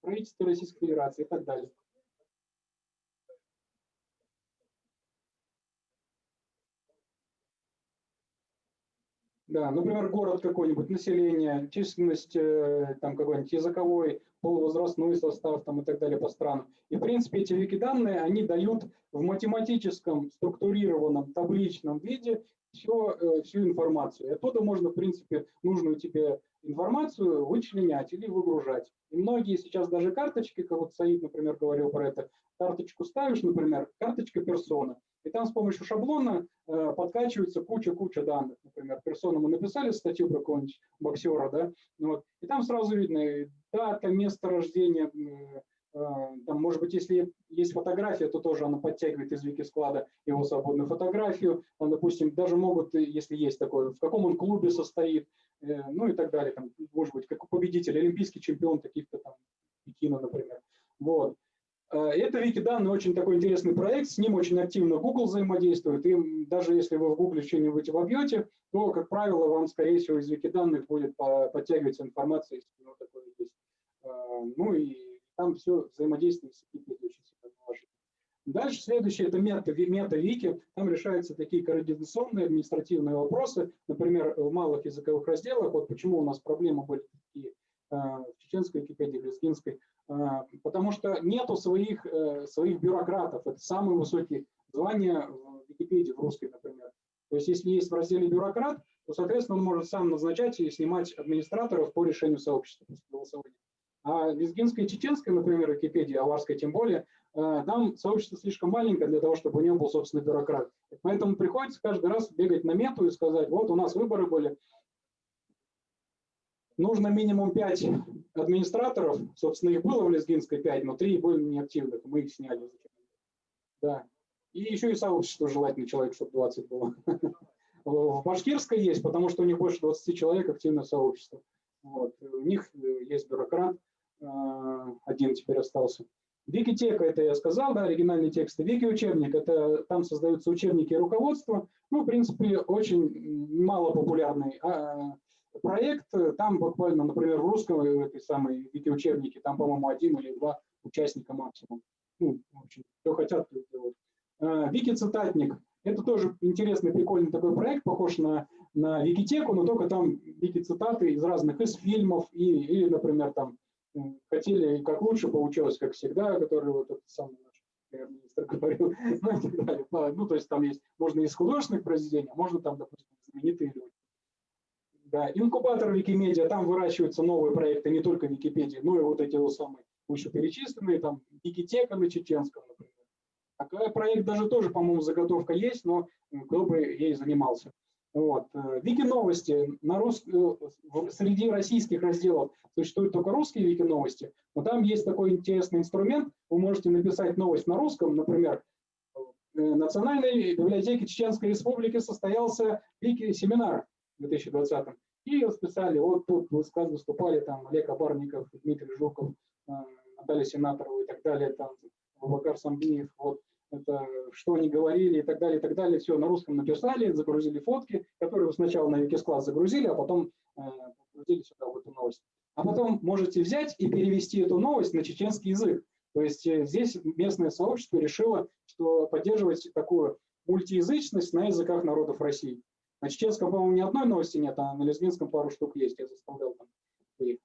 правительстве Российской Федерации и так далее. Да, например, город какой-нибудь, население, численность э, там какой-нибудь языковой, полувозрастной состав там и так далее по странам. И в принципе эти вики-данные, они дают в математическом структурированном табличном виде все, э, всю информацию. И оттуда можно в принципе нужную тебе информацию вычленять или выгружать. И многие сейчас даже карточки, как вот Саид, например, говорил про это, карточку ставишь, например, карточка персона, и там с помощью шаблона э, подкачивается куча-куча данных. Например, персона мы написали статью про какого-нибудь боксера, да, ну вот, и там сразу видно дата, место рождения, э, там, может быть, если есть фотография, то тоже она подтягивает из вики-склада его свободную фотографию. Там, допустим, даже могут, если есть такое, в каком он клубе состоит, э, ну и так далее. Там, может быть, как победитель, олимпийский чемпион каких-то там Пекина, например. Вот. Э, это Викиданный очень такой интересный проект, с ним очень активно Google взаимодействует, и даже если вы в Google что-нибудь вобьете, то, как правило, вам, скорее всего, из Викиданных будет подтягиваться информация, если оно такое есть. Э, ну и там все взаимодействие с Википедией очень сильно положительно. Дальше следующее – это мета-вики. Там решаются такие координационные административные вопросы. Например, в малых языковых разделах, вот почему у нас проблемы были такие э, в чеченской Википедии, в лезгинской, а, потому что нету своих, э, своих бюрократов. Это самые высокие звания в Википедии, в русской, например. То есть если есть в разделе бюрократ, то, соответственно, он может сам назначать и снимать администраторов по решению сообщества после. А лезгинская и чеченская, например, Википедия, аварская тем более, э, там сообщество слишком маленькое для того, чтобы у него был собственный бюрократ. Поэтому приходится каждый раз бегать на мету и сказать, вот у нас выборы были, нужно минимум 5 администраторов. Собственно, их было в Лезгинской 5, но 3 были неактивных, мы их сняли. Да. И еще и сообщество желательно человек, чтобы 20 было. В Башкирской есть, потому что у них больше 20 человек активное сообщество. Вот. У них есть бюрократ. А, Один теперь остался. Викитека, это я сказал, да, оригинальные тексты. Вики-учебник, это там создаются учебники и руководства. Ну, в принципе, очень мало популярный а, проект. Там буквально, например, в русском э, этой самой вики-учебнике, там, по-моему, один или два участника максимум. Ну, в общем, кто хотят, то делают. А, Вики-цитатник. Это тоже интересный, прикольный такой проект, похож на, на Викитеку, но только там вики-цитаты из разных, из фильмов, и, или, например, там хотели как лучше получилось, как всегда, который вот этот самый наш премьер-министр говорил, ну и так далее. Ну, то есть там есть, можно из художественных произведений, а можно там, допустим, знаменитые люди. Да, инкубатор Викимедиа, там выращиваются новые проекты, не только Википедии, но и вот эти вот самые вышеперечисленные, там Викитека на чеченском, например. Такой проект даже тоже, по-моему, заготовка есть, но кто бы ей занимался. Вот. Э, Вики новости рус... Э, среди российских разделов существуют только русские вики новости, но там есть такой интересный инструмент. Вы можете написать новость на русском, например, в э, Национальной библиотеке Чеченской Республики состоялся вики-семинар в 2020 и расписали, вот тут выступали там Олег Абарников, Дмитрий Жуков, Наталья Сенаторова и так далее, там Бабакар Самбиев, вот это, что они говорили и так далее, и так далее. Все на русском написали, загрузили фотки, которые сначала на Викискласс загрузили, а потом э, загрузили сюда в эту новость. А потом можете взять и перевести эту новость на чеченский язык. То есть э, здесь местное сообщество решило, что поддерживать такую мультиязычность на языках народов России. На чеченском, по-моему, ни одной новости нет, а на лезгинском пару штук есть. Я заставлял там своих,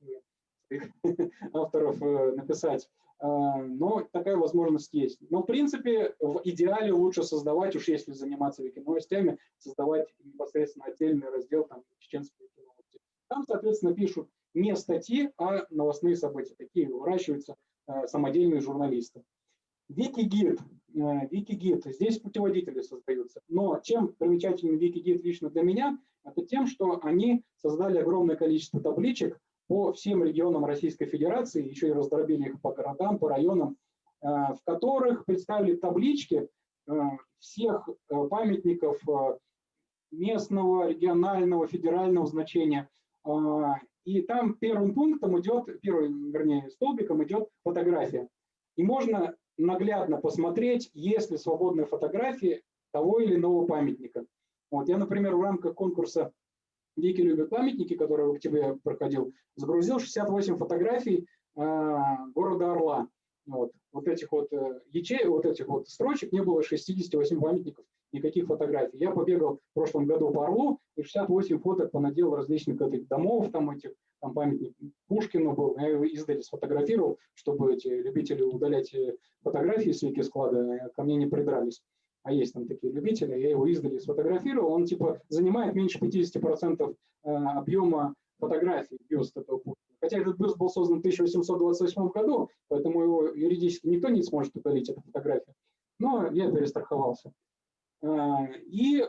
своих авторов э, написать. А, но такая возможность есть. Но, в принципе, в идеале лучше создавать, уж если заниматься викиновостями, создавать непосредственно отдельный раздел там, чеченские викиновости. Там, соответственно, пишут не статьи, а новостные события. Такие выращиваются э, самодельные журналисты. Викигид. Э, Викигид. Здесь путеводители создаются. Но чем примечателен Викигид лично для меня, это тем, что они создали огромное количество табличек, по всем регионам Российской Федерации, еще и раздробили их по городам, по районам, э, в которых представили таблички э, всех э, памятников местного, регионального, федерального значения. И там первым пунктом идет, первым, вернее, столбиком идет фотография. И можно наглядно посмотреть, есть ли свободные фотографии того или иного памятника. Вот я, например, в рамках конкурса Вики любит памятники, который в октябре проходил, загрузил 68 фотографий э, города Орла. Вот, вот этих вот э, ячей, вот этих вот строчек не было 68 памятников, никаких фотографий. Я побегал в прошлом году по Орлу и 68 фоток понаделал различных этих домов, там этих, там памятник Пушкину был, я его издали сфотографировал, чтобы эти любители удалять э, фотографии с вики склада э, ко мне не придрались а есть там такие любители, я его издали сфотографировал, он типа занимает меньше 50% э, объема фотографий бюст этого Пушкина. Хотя этот бюст был создан в 1828 году, поэтому его юридически никто не сможет удалить, эту фотографию. Но я перестраховался. Э, и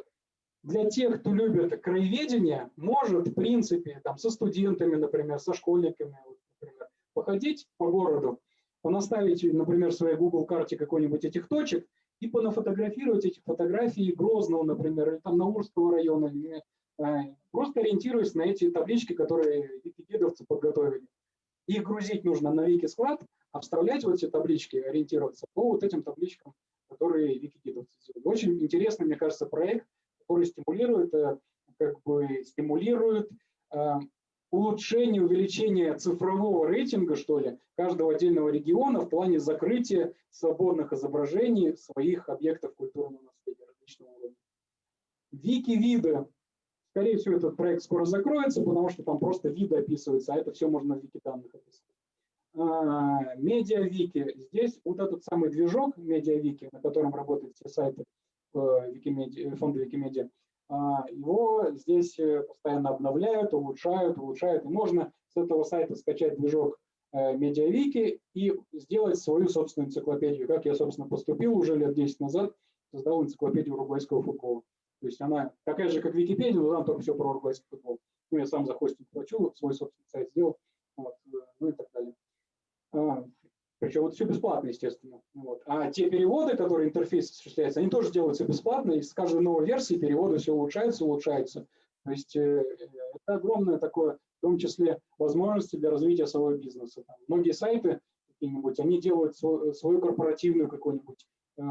для тех, кто любит краеведение, может, в принципе, там, со студентами, например, со школьниками, например, походить по городу, понаставить, например, в своей Google карте какой-нибудь этих точек и понафотографировать эти фотографии Грозного, например, или там Наурского района, или, э, просто ориентируясь на эти таблички, которые википедовцы подготовили. Их грузить нужно на Вики-склад, а вставлять вот эти таблички, ориентироваться по вот этим табличкам, которые википедовцы сделали. Очень интересный, мне кажется, проект, который стимулирует, э, как бы стимулирует э, улучшение, увеличение цифрового рейтинга, что ли, каждого отдельного региона в плане закрытия свободных изображений своих объектов культурного наследия различного уровня. Вики-виды. Скорее всего, этот проект скоро закроется, потому что там просто виды описываются, а это все можно в вики-данных описать. А, медиа-вики. Здесь вот этот самый движок медиа-вики, на котором работают все сайты э, Викимедиа, фонда Викимедиа, его здесь э, постоянно обновляют, улучшают, улучшают. И можно с этого сайта скачать движок э, Медиавики и сделать свою собственную энциклопедию. Как я, собственно, поступил уже лет 10 назад, создал энциклопедию уругвайского футбола. То есть она такая же, как Википедия, но там только все про уругвайский футбол. Ну, я сам за хостинг плачу, свой собственный сайт сделал, вот, э, ну и так далее. Причем вот все бесплатно, естественно. Вот. А те переводы, которые интерфейс осуществляется, они тоже делаются бесплатно, и с каждой новой версии переводы все улучшаются, улучшаются. То есть э, это огромное такое том числе возможности для развития своего бизнеса. Там многие сайты какие-нибудь, они делают свою, свою корпоративную какую-нибудь э,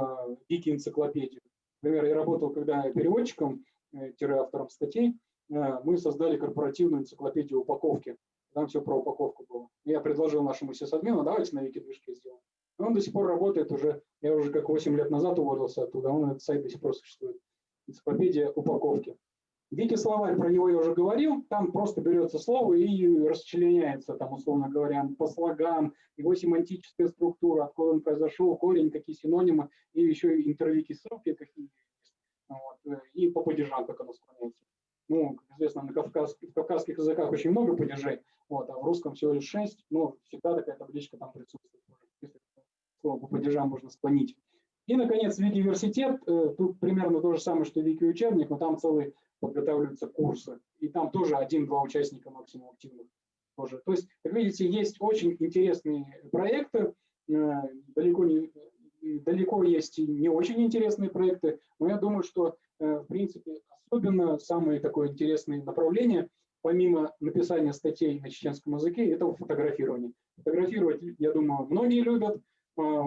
вики-энциклопедию. Например, я работал когда переводчиком, э, автором статей, э, мы создали корпоративную энциклопедию упаковки. Там все про упаковку было. Я предложил нашему сисадмину, давайте на вики-движке сделаем. он до сих пор работает уже, я уже как 8 лет назад уволился оттуда, он этот сайт до сих пор существует. Энциклопедия упаковки. Вики словарь, про него я уже говорил, там просто берется слово и расчленяется, там, условно говоря, по слогам, его семантическая структура, откуда он произошел, корень, какие синонимы, и еще интервики ссылки какие вот, и по падежам, как оно склоняется. Ну, как известно, на кавказских, в кавказских языках очень много падежей, вот, а в русском всего лишь шесть, но всегда такая табличка там присутствует, если слово по падежам можно склонить. И, наконец, Вики-университет, э, тут примерно то же самое, что Вики-учебник, но там целый подготавливаются курсы. И там тоже один-два участника максимум активных. Тоже. То есть, как видите, есть очень интересные проекты, э, далеко, не, далеко есть и не очень интересные проекты, но я думаю, что, э, в принципе, особенно самое такое интересное направление, помимо написания статей на чеченском языке, это фотографирование. Фотографировать, я думаю, многие любят, э,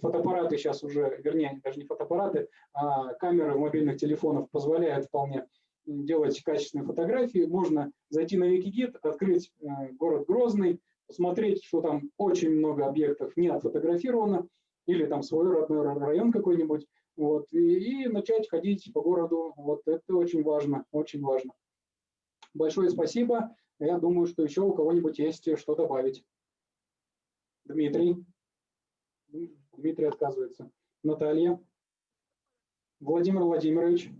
фотоаппараты сейчас уже, вернее, даже не фотоаппараты, а камеры мобильных телефонов позволяют вполне делать качественные фотографии, можно зайти на Викигид, открыть э, город Грозный, посмотреть, что там очень много объектов не отфотографировано, или там свой родной район какой-нибудь, вот, и, и начать ходить по городу. Вот это очень важно, очень важно. Большое спасибо. Я думаю, что еще у кого-нибудь есть что добавить. Дмитрий. Дмитрий отказывается. Наталья. Владимир Владимирович.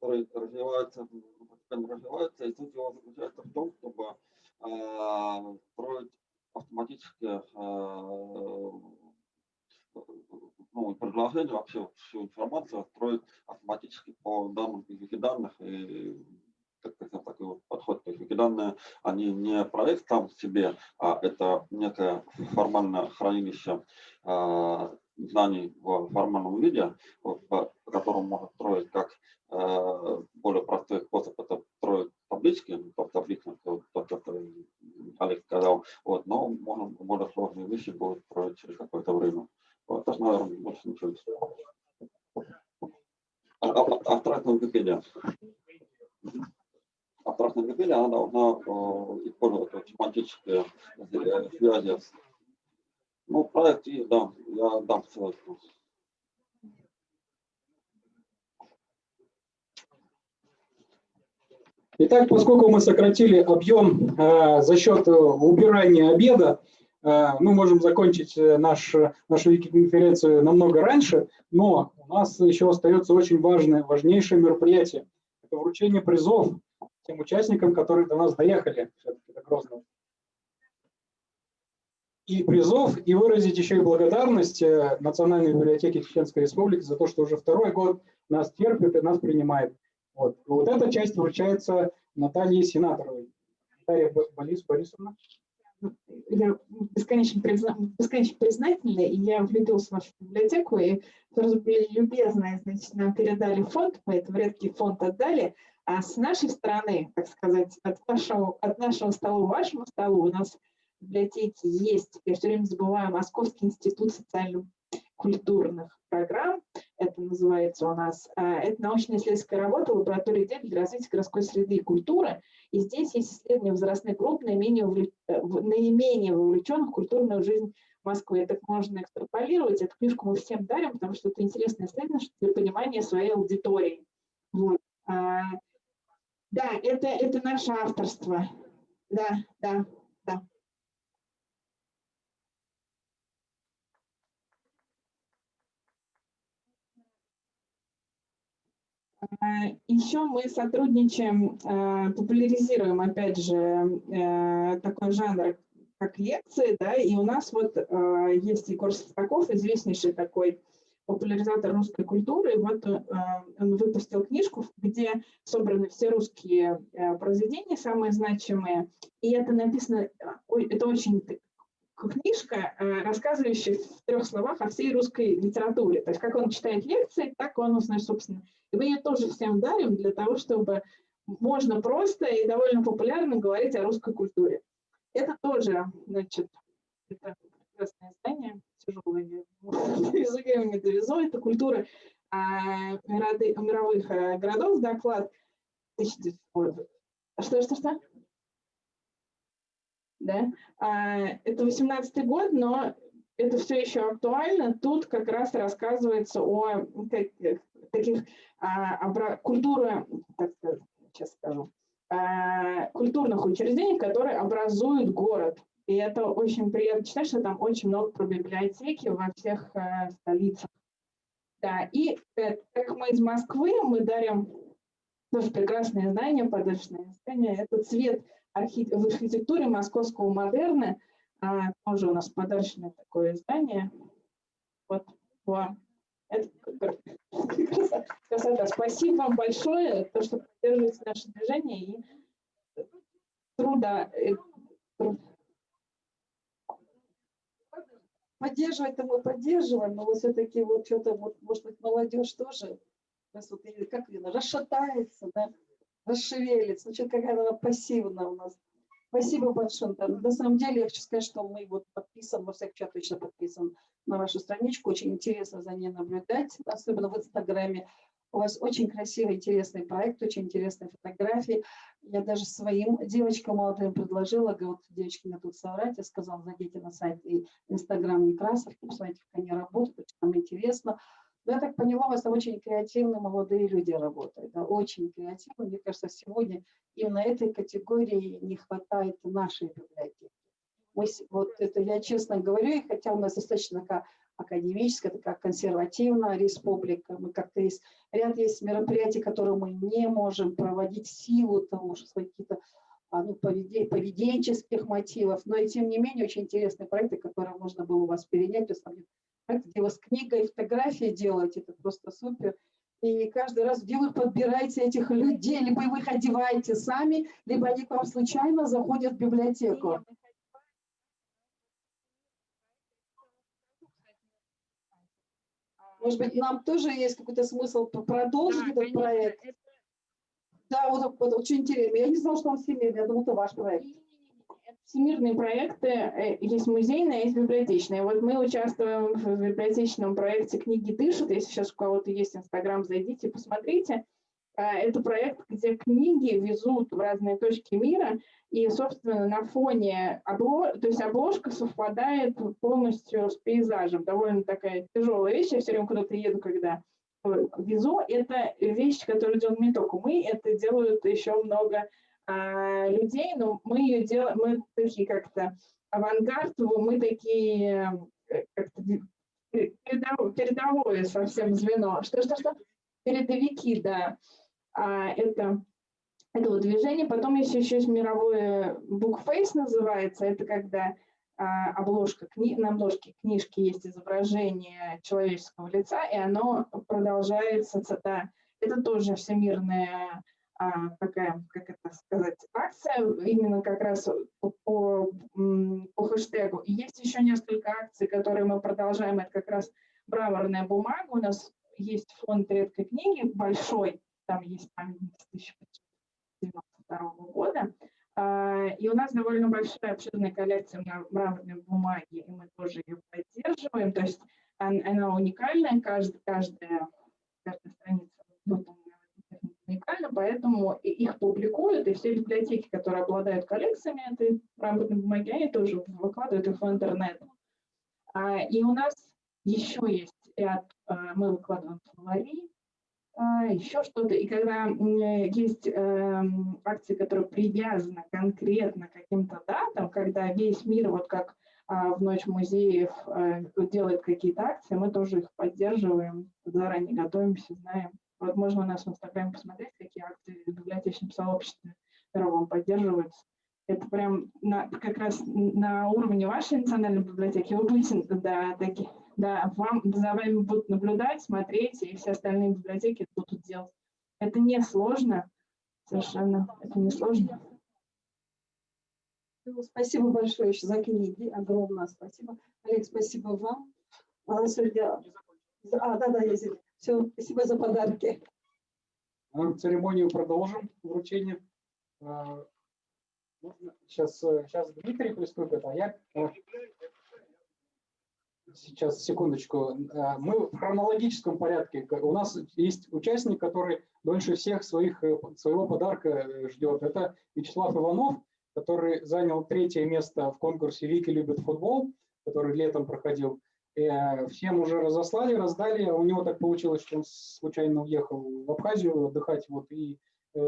который развивается, постепенно развивается, и суть его заключается в том, чтобы э, строить автоматически э, ну, предложение, вообще всю информацию строить автоматически по данным из данных и так, так, такой вот подход. То есть Викиданные, они не проект сам себе, а это некое формальное хранилище э, знаний в формальном виде, по которому можно строить как более простой способ, это строить таблички, табличных, то, что Олег сказал, вот, но можно более сложные вещи будут строить через какое-то время. Вот, это, наверное, больше ничего. Абстрактная Википедия. Абстрактная Википедия, она должна использовать семантические связи с ну, проект есть, да, я дам ссылку. Итак, поскольку мы сократили объем э, за счет э, убирания обеда, э, мы можем закончить э, наш, нашу конференцию намного раньше, но у нас еще остается очень важное, важнейшее мероприятие. Это вручение призов тем участникам, которые до нас доехали, до Грозного и призов, и выразить еще и благодарность э, Национальной библиотеке Чеченской Республики за то, что уже второй год нас терпит и нас принимает. Вот, вот эта часть вручается Наталье Сенаторовой. Наталья Борис Борисовна. Я бесконечно, призна... бесконечно признательна, и я влюбилась в вашу библиотеку, и сразу были любезны, значит, нам передали фонд, мы этот редкий фонд отдали, а с нашей стороны, так сказать, от, вашего, от нашего стола вашему столу у нас библиотеке есть, я все время забываю, Московский институт социально-культурных программ, это называется у нас, а, это научно-исследовательская работа лаборатории идей для развития городской среды и культуры, и здесь есть исследования возрастных групп, наименее, увлеч... Э, наименее вовлеченных в культурную жизнь Москвы. Так можно экстраполировать, эту книжку мы всем дарим, потому что это интересное исследование для понимания своей аудитории. Вот. А, да, это, это наше авторство. Да, да, да. А, Еще мы сотрудничаем, а, популяризируем, опять же, э, такой жанр, как лекции, да, и у нас вот есть Егор Состаков, известнейший такой популяризатор русской культуры. Вот он выпустил книжку, где собраны все русские э, произведения, самые значимые. И это написано, это очень книжка, э, рассказывающая в трех словах о всей русской литературе. То есть как он читает лекции, так он узнает, собственно. И мы ее тоже всем дарим для того, чтобы можно просто и довольно популярно говорить о русской культуре. Это тоже, значит, это прекрасное издание, тяжелое, языками не довезу, это культура а, мировых а, городов, доклад. Что, что, что? Да? А, это 18 год, но это все еще актуально. Тут как раз рассказывается о таких а, культура, так скажу, а, культурных учреждений, которые образуют город. И это очень приятно читать, что там очень много про библиотеки во всех а, столицах. Да, и э, как мы из Москвы, мы дарим тоже прекрасное здание, подарочное здание. Это цвет в архитектуре московского модерна. А, тоже у нас подарочное такое здание. Вот вам. Это красота. Спасибо вам большое, то, что поддерживаете наше движение и труда. Э, Поддерживать-то мы поддерживаем, но вот все-таки вот что-то, вот, может быть, молодежь тоже, как видно, расшатается, да, расшевелится, ну, что-то какая-то пассивная у нас. Спасибо большое. На самом деле, я хочу сказать, что мы вот подписан, во всяком случае, точно подписан на вашу страничку. Очень интересно за ней наблюдать, особенно в Инстаграме. У вас очень красивый, интересный проект, очень интересные фотографии. Я даже своим девочкам молодым предложила, говорю, вот девочки мне тут соврать, я сказала, зайдите на сайт и Инстаграм Некрасов, посмотрите, как они работают, очень нам интересно. Но я так поняла, у вас очень креативные молодые люди работают, да, очень креативные. Мне кажется, сегодня именно этой категории не хватает нашей библиотеки. Мы, вот это я честно говорю, и хотя у нас достаточно такая академическая, такая консервативная республика, мы как-то есть, ряд есть мероприятий, которые мы не можем проводить в силу того, что какие-то а, ну, поведенческих мотивов, но и тем не менее очень интересные проекты, которые можно было у вас перенять. Где вы с книгой фотографии делаете, это просто супер. И каждый раз, где вы подбираете этих людей, либо вы их одеваете сами, либо они к вам случайно заходят в библиотеку. Может быть, нам тоже есть какой-то смысл продолжить да, этот проект? Да, вот, вот очень интересно. Я не знала, что он семейный, я думала, это ваш проект всемирные проекты, э, есть музейные, есть библиотечные. Вот мы участвуем в библиотечном проекте «Книги дышат». Если сейчас у кого-то есть Инстаграм, зайдите, посмотрите. А, это проект, где книги везут в разные точки мира, и, собственно, на фоне облож... то есть обложка совпадает полностью с пейзажем. Довольно такая тяжелая вещь. Я все время куда-то еду, когда везу. Это вещь, которую делаем не только мы, это делают еще много а, людей, но мы ее делаем, мы такие как-то авангард, мы такие э, как-то передовое совсем звено. Что-что-что? Передовики, да. А, это, это вот движение. Потом есть еще есть мировое bookface называется. Это когда а, обложка, кни, на обложке книжки есть изображение человеческого лица, и оно продолжается. Да, это тоже всемирное а, такая, как это сказать, акция именно как раз по, по, по хэштегу. И есть еще несколько акций, которые мы продолжаем. Это как раз браворная бумага. У нас есть фонд редкой книги большой, там есть памятник с 1592 года. А, и у нас довольно большая обширная коллекция мраморной бумаги, и мы тоже ее поддерживаем. То есть она уникальная, каждая, каждая, каждая страница уникально, поэтому их публикуют, и все библиотеки, которые обладают коллекциями этой работной бумаги, они тоже выкладывают их в интернет. А, и у нас еще есть ряд, а, мы выкладываем словари, а, еще что-то. И когда есть эм, акции, которые привязаны конкретно к каким-то датам, когда весь мир, вот как в Ночь музеев, э, делает какие-то акции, мы тоже их поддерживаем, заранее готовимся, знаем, вот можно у нас в Инстаграме посмотреть, какие акции в библиотечном сообществе мировом поддерживаются. Это прям на, как раз на уровне вашей национальной библиотеки. Вы будете, да, таки, да, вам, за вами будут наблюдать, смотреть, и все остальные библиотеки будут делать. Это не сложно, совершенно, это не сложно. Ну, Спасибо большое еще за книги. Огромное спасибо. Олег, спасибо вам. А сегодня... А, да, да, я здесь. Все, спасибо за подарки. Церемонию продолжим, вручение. А, Сейчас, сейчас Дмитрий приступит, а я... э, Сейчас, секундочку. А, Мы в хронологическом порядке. У нас есть участник, который дольше всех своих, э, своего подарка э, ждет. Это Вячеслав Иванов, который занял третье место в конкурсе «Вики любит футбол», который летом проходил. Э, Всем уже разослали, раздали. У него так получилось, что он случайно уехал в Абхазию отдыхать вот, и э,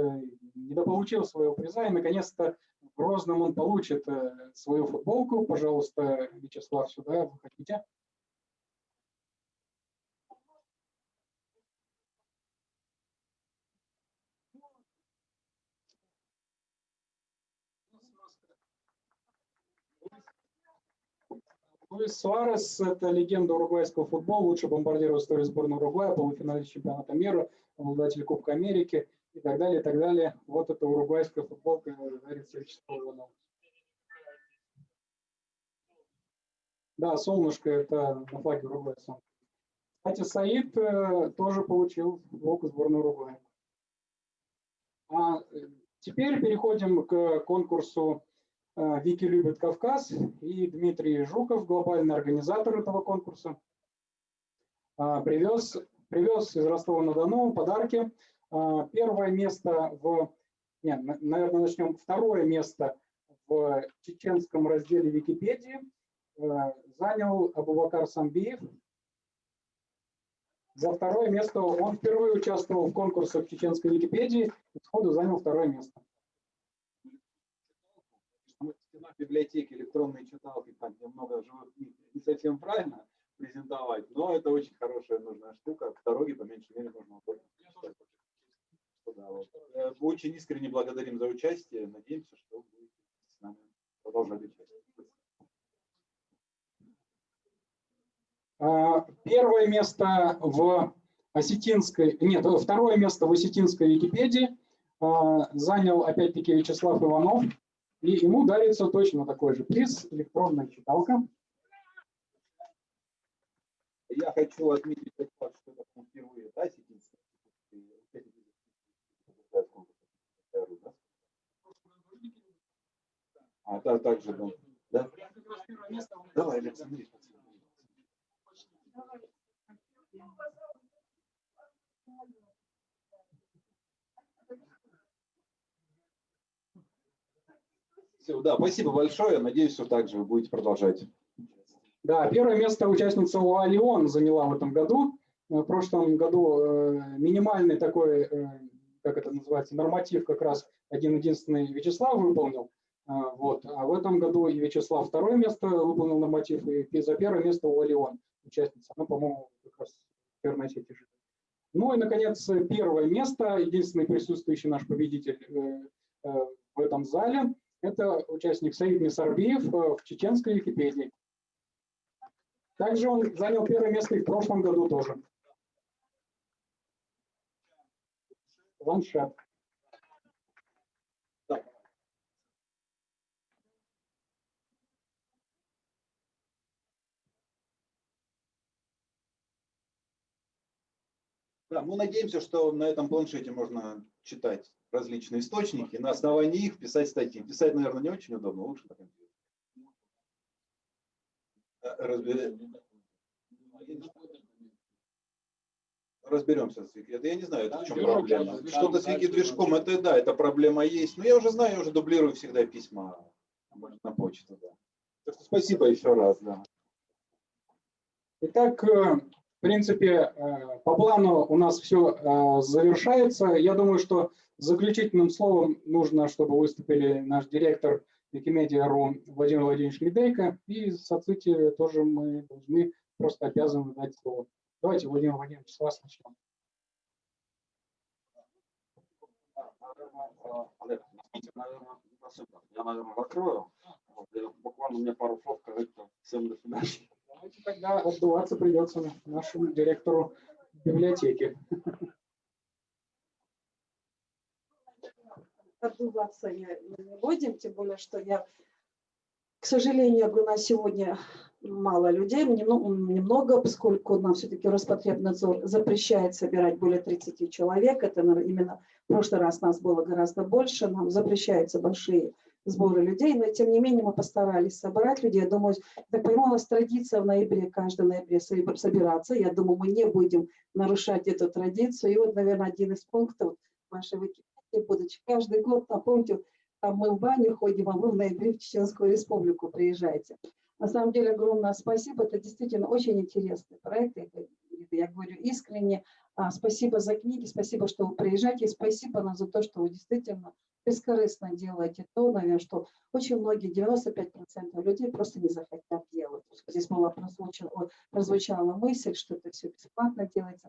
недополучил своего приза. И наконец-то в Грозном он получит э, свою футболку. Пожалуйста, Вячеслав, сюда выходите. Луис Суарес – это легенда уругвайского футбола, лучший бомбардир в истории сборной Уругвая, полуфиналист чемпионата мира, обладатель Кубка Америки и так далее, и так далее. Вот это уругвайская футболка Вячеславу Иванову. Да, солнышко – это на флаге Уругвая солнце. Кстати, Саид э, тоже получил футболку сборной Уругвая. А э, теперь переходим к конкурсу «Вики любит Кавказ» и Дмитрий Жуков, глобальный организатор этого конкурса, а, привез, привез из Ростова-на-Дону подарки. А, Первое место в... Нет, на- наверное, начнем. Второе место в чеченском разделе Википедии занял Абубакар Самбиев. За второе место он впервые участвовал в конкурсах чеченской Википедии и сходу занял второе место. Мы стена библиотеки, электронные читалки, там немного живых книг, не совсем правильно презентовать, но это очень хорошая нужная штука. К дороге, по меньшей мере, нужно да, вот. Э, Очень искренне благодарим за участие. Надеемся, что вы будете с нами продолжать участвовать. А, Первое место в осетинской, нет, второе место в осетинской Википедии а, занял опять-таки Вячеслав Иванов. И ему дарится точно такой же приз, электронная читалка. Я хочу отметить тот факт, что это впервые, да, сетинский? А, да, также, да. да? Давай, Александр. Все, да, спасибо большое. Надеюсь, что также вы будете продолжать. Да, первое место участница УА «Леон» заняла в этом году. Э, В прошлом году э, минимальный такой, э, как это называется, норматив как раз один-единственный Вячеслав выполнил. Вот. А в этом году и Вячеслав второе место выполнил норматив, и за первое место УА «Леон» участница. Она, по-моему, как раз в первой сети. Ну и, наконец, первое место, единственный присутствующий наш победитель в этом зале, это участник Саид Мисарбиев э, в чеченской Википедии. Также он занял первое место и в прошлом году тоже. Планшет. Да, мы надеемся, что на этом планшете можно читать различные источники, на основании их писать статьи. Писать, наверное, не очень удобно, лучше на компьютере. Разбере- Разберемся с Вики. Это я не знаю, это в чем проблема. Что-то с Вики движком, это да, эта проблема есть. Но я уже знаю, я уже дублирую всегда письма на почту. Да. Так что спасибо еще раз. Да. Итак, э, в принципе, э, по плану у нас все завершается. Я думаю, что заключительным словом нужно, чтобы выступили наш директор Викимедиа.ру Владимир Владимирович Медейко. И соцсети тоже мы должны, просто обязаны дать слово. Давайте, Владимир Владимирович, с вас начнем. Я, наверное, закрою. Буквально мне пару слов сказать всем до свидания. Давайте тогда отдуваться придется нашему директору библиотеки. Отдуваться я не будем, тем более, что я К сожалению, нас сегодня мало людей, немного, немного поскольку нам все-таки Роспотребнадзор запрещает собирать более 30 человек. Это именно в прошлый раз нас было гораздо больше, нам запрещаются большие сборы людей, но тем не менее мы постарались собрать людей. Я думаю, так понимаю, у нас традиция в ноябре, каждый ноябре собираться. Я думаю, мы не будем нарушать эту традицию. И вот, наверное, один из пунктов вашей Википедии, будучи каждый год, напомните, там мы в баню ходим, а вы в ноябре в Чеченскую республику приезжаете. На самом деле, огромное спасибо. Это действительно очень интересный проект. Это, я говорю искренне. А, спасибо за книги, спасибо, что вы приезжаете. Спасибо нам за то, что вы действительно бескорыстно делаете то, наверное, что очень многие, 95% людей просто не захотят делать. Здесь была прозвучала, прозвучала мысль, что это все бесплатно делается.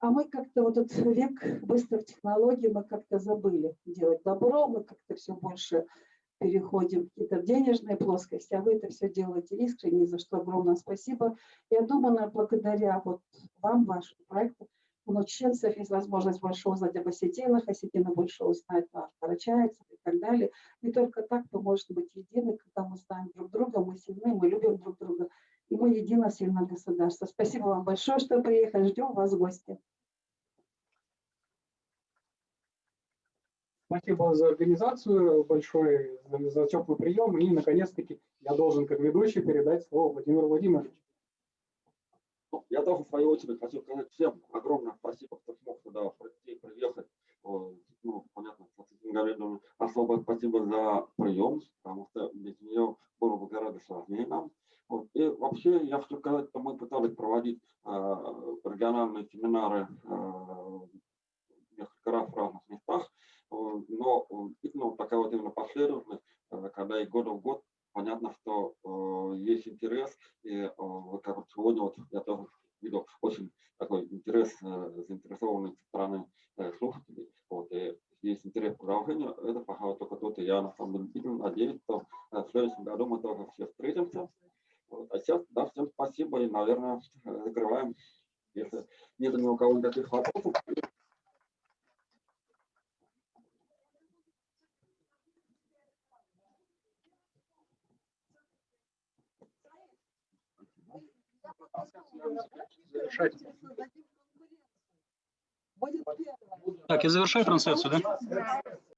А мы как-то вот этот век быстрых технологий, мы как-то забыли делать добро, мы как-то все больше переходим в какие-то денежные плоскости, а вы это все делаете искренне, за что огромное спасибо. Я думаю, благодаря вот вам, вашему проекту, у ноченцев есть возможность больше узнать об осетинах, осетины больше узнать о карачаевцах и так далее. И только так мы можем быть едины, когда мы знаем друг друга, мы сильны, мы любим друг друга, и мы едино сильное государство. Спасибо вам большое, что приехали, ждем вас в гости. Спасибо за организацию большой, за теплый прием. И, наконец-таки, я должен, как ведущий, передать слово Владимиру Владимировичу. Я тоже, в свою очередь, хочу сказать всем огромное спасибо, кто смог сюда прийти, приехать. Ну, понятно, Галину особое спасибо за прием, потому что без нее было бы гораздо сложнее нам. Вот. И вообще, я хочу сказать, что мы пытались проводить э, региональные семинары э, несколько раз в разных местах, но ну, такая вот именно последовательность, э, когда и года в год, понятно, что э, есть интерес, и э, как вот сегодня вот я тоже видел очень такой интерес э, заинтересованной стороны э, слушателей, вот, и есть интерес к продолжению, это пока только тут, и я на самом деле надеюсь, что э, в следующем году мы тоже все встретимся. Вот. А сейчас, да, всем спасибо, и, наверное, закрываем, если нет ни у кого никаких вопросов. Так, я завершаю трансляцию, да?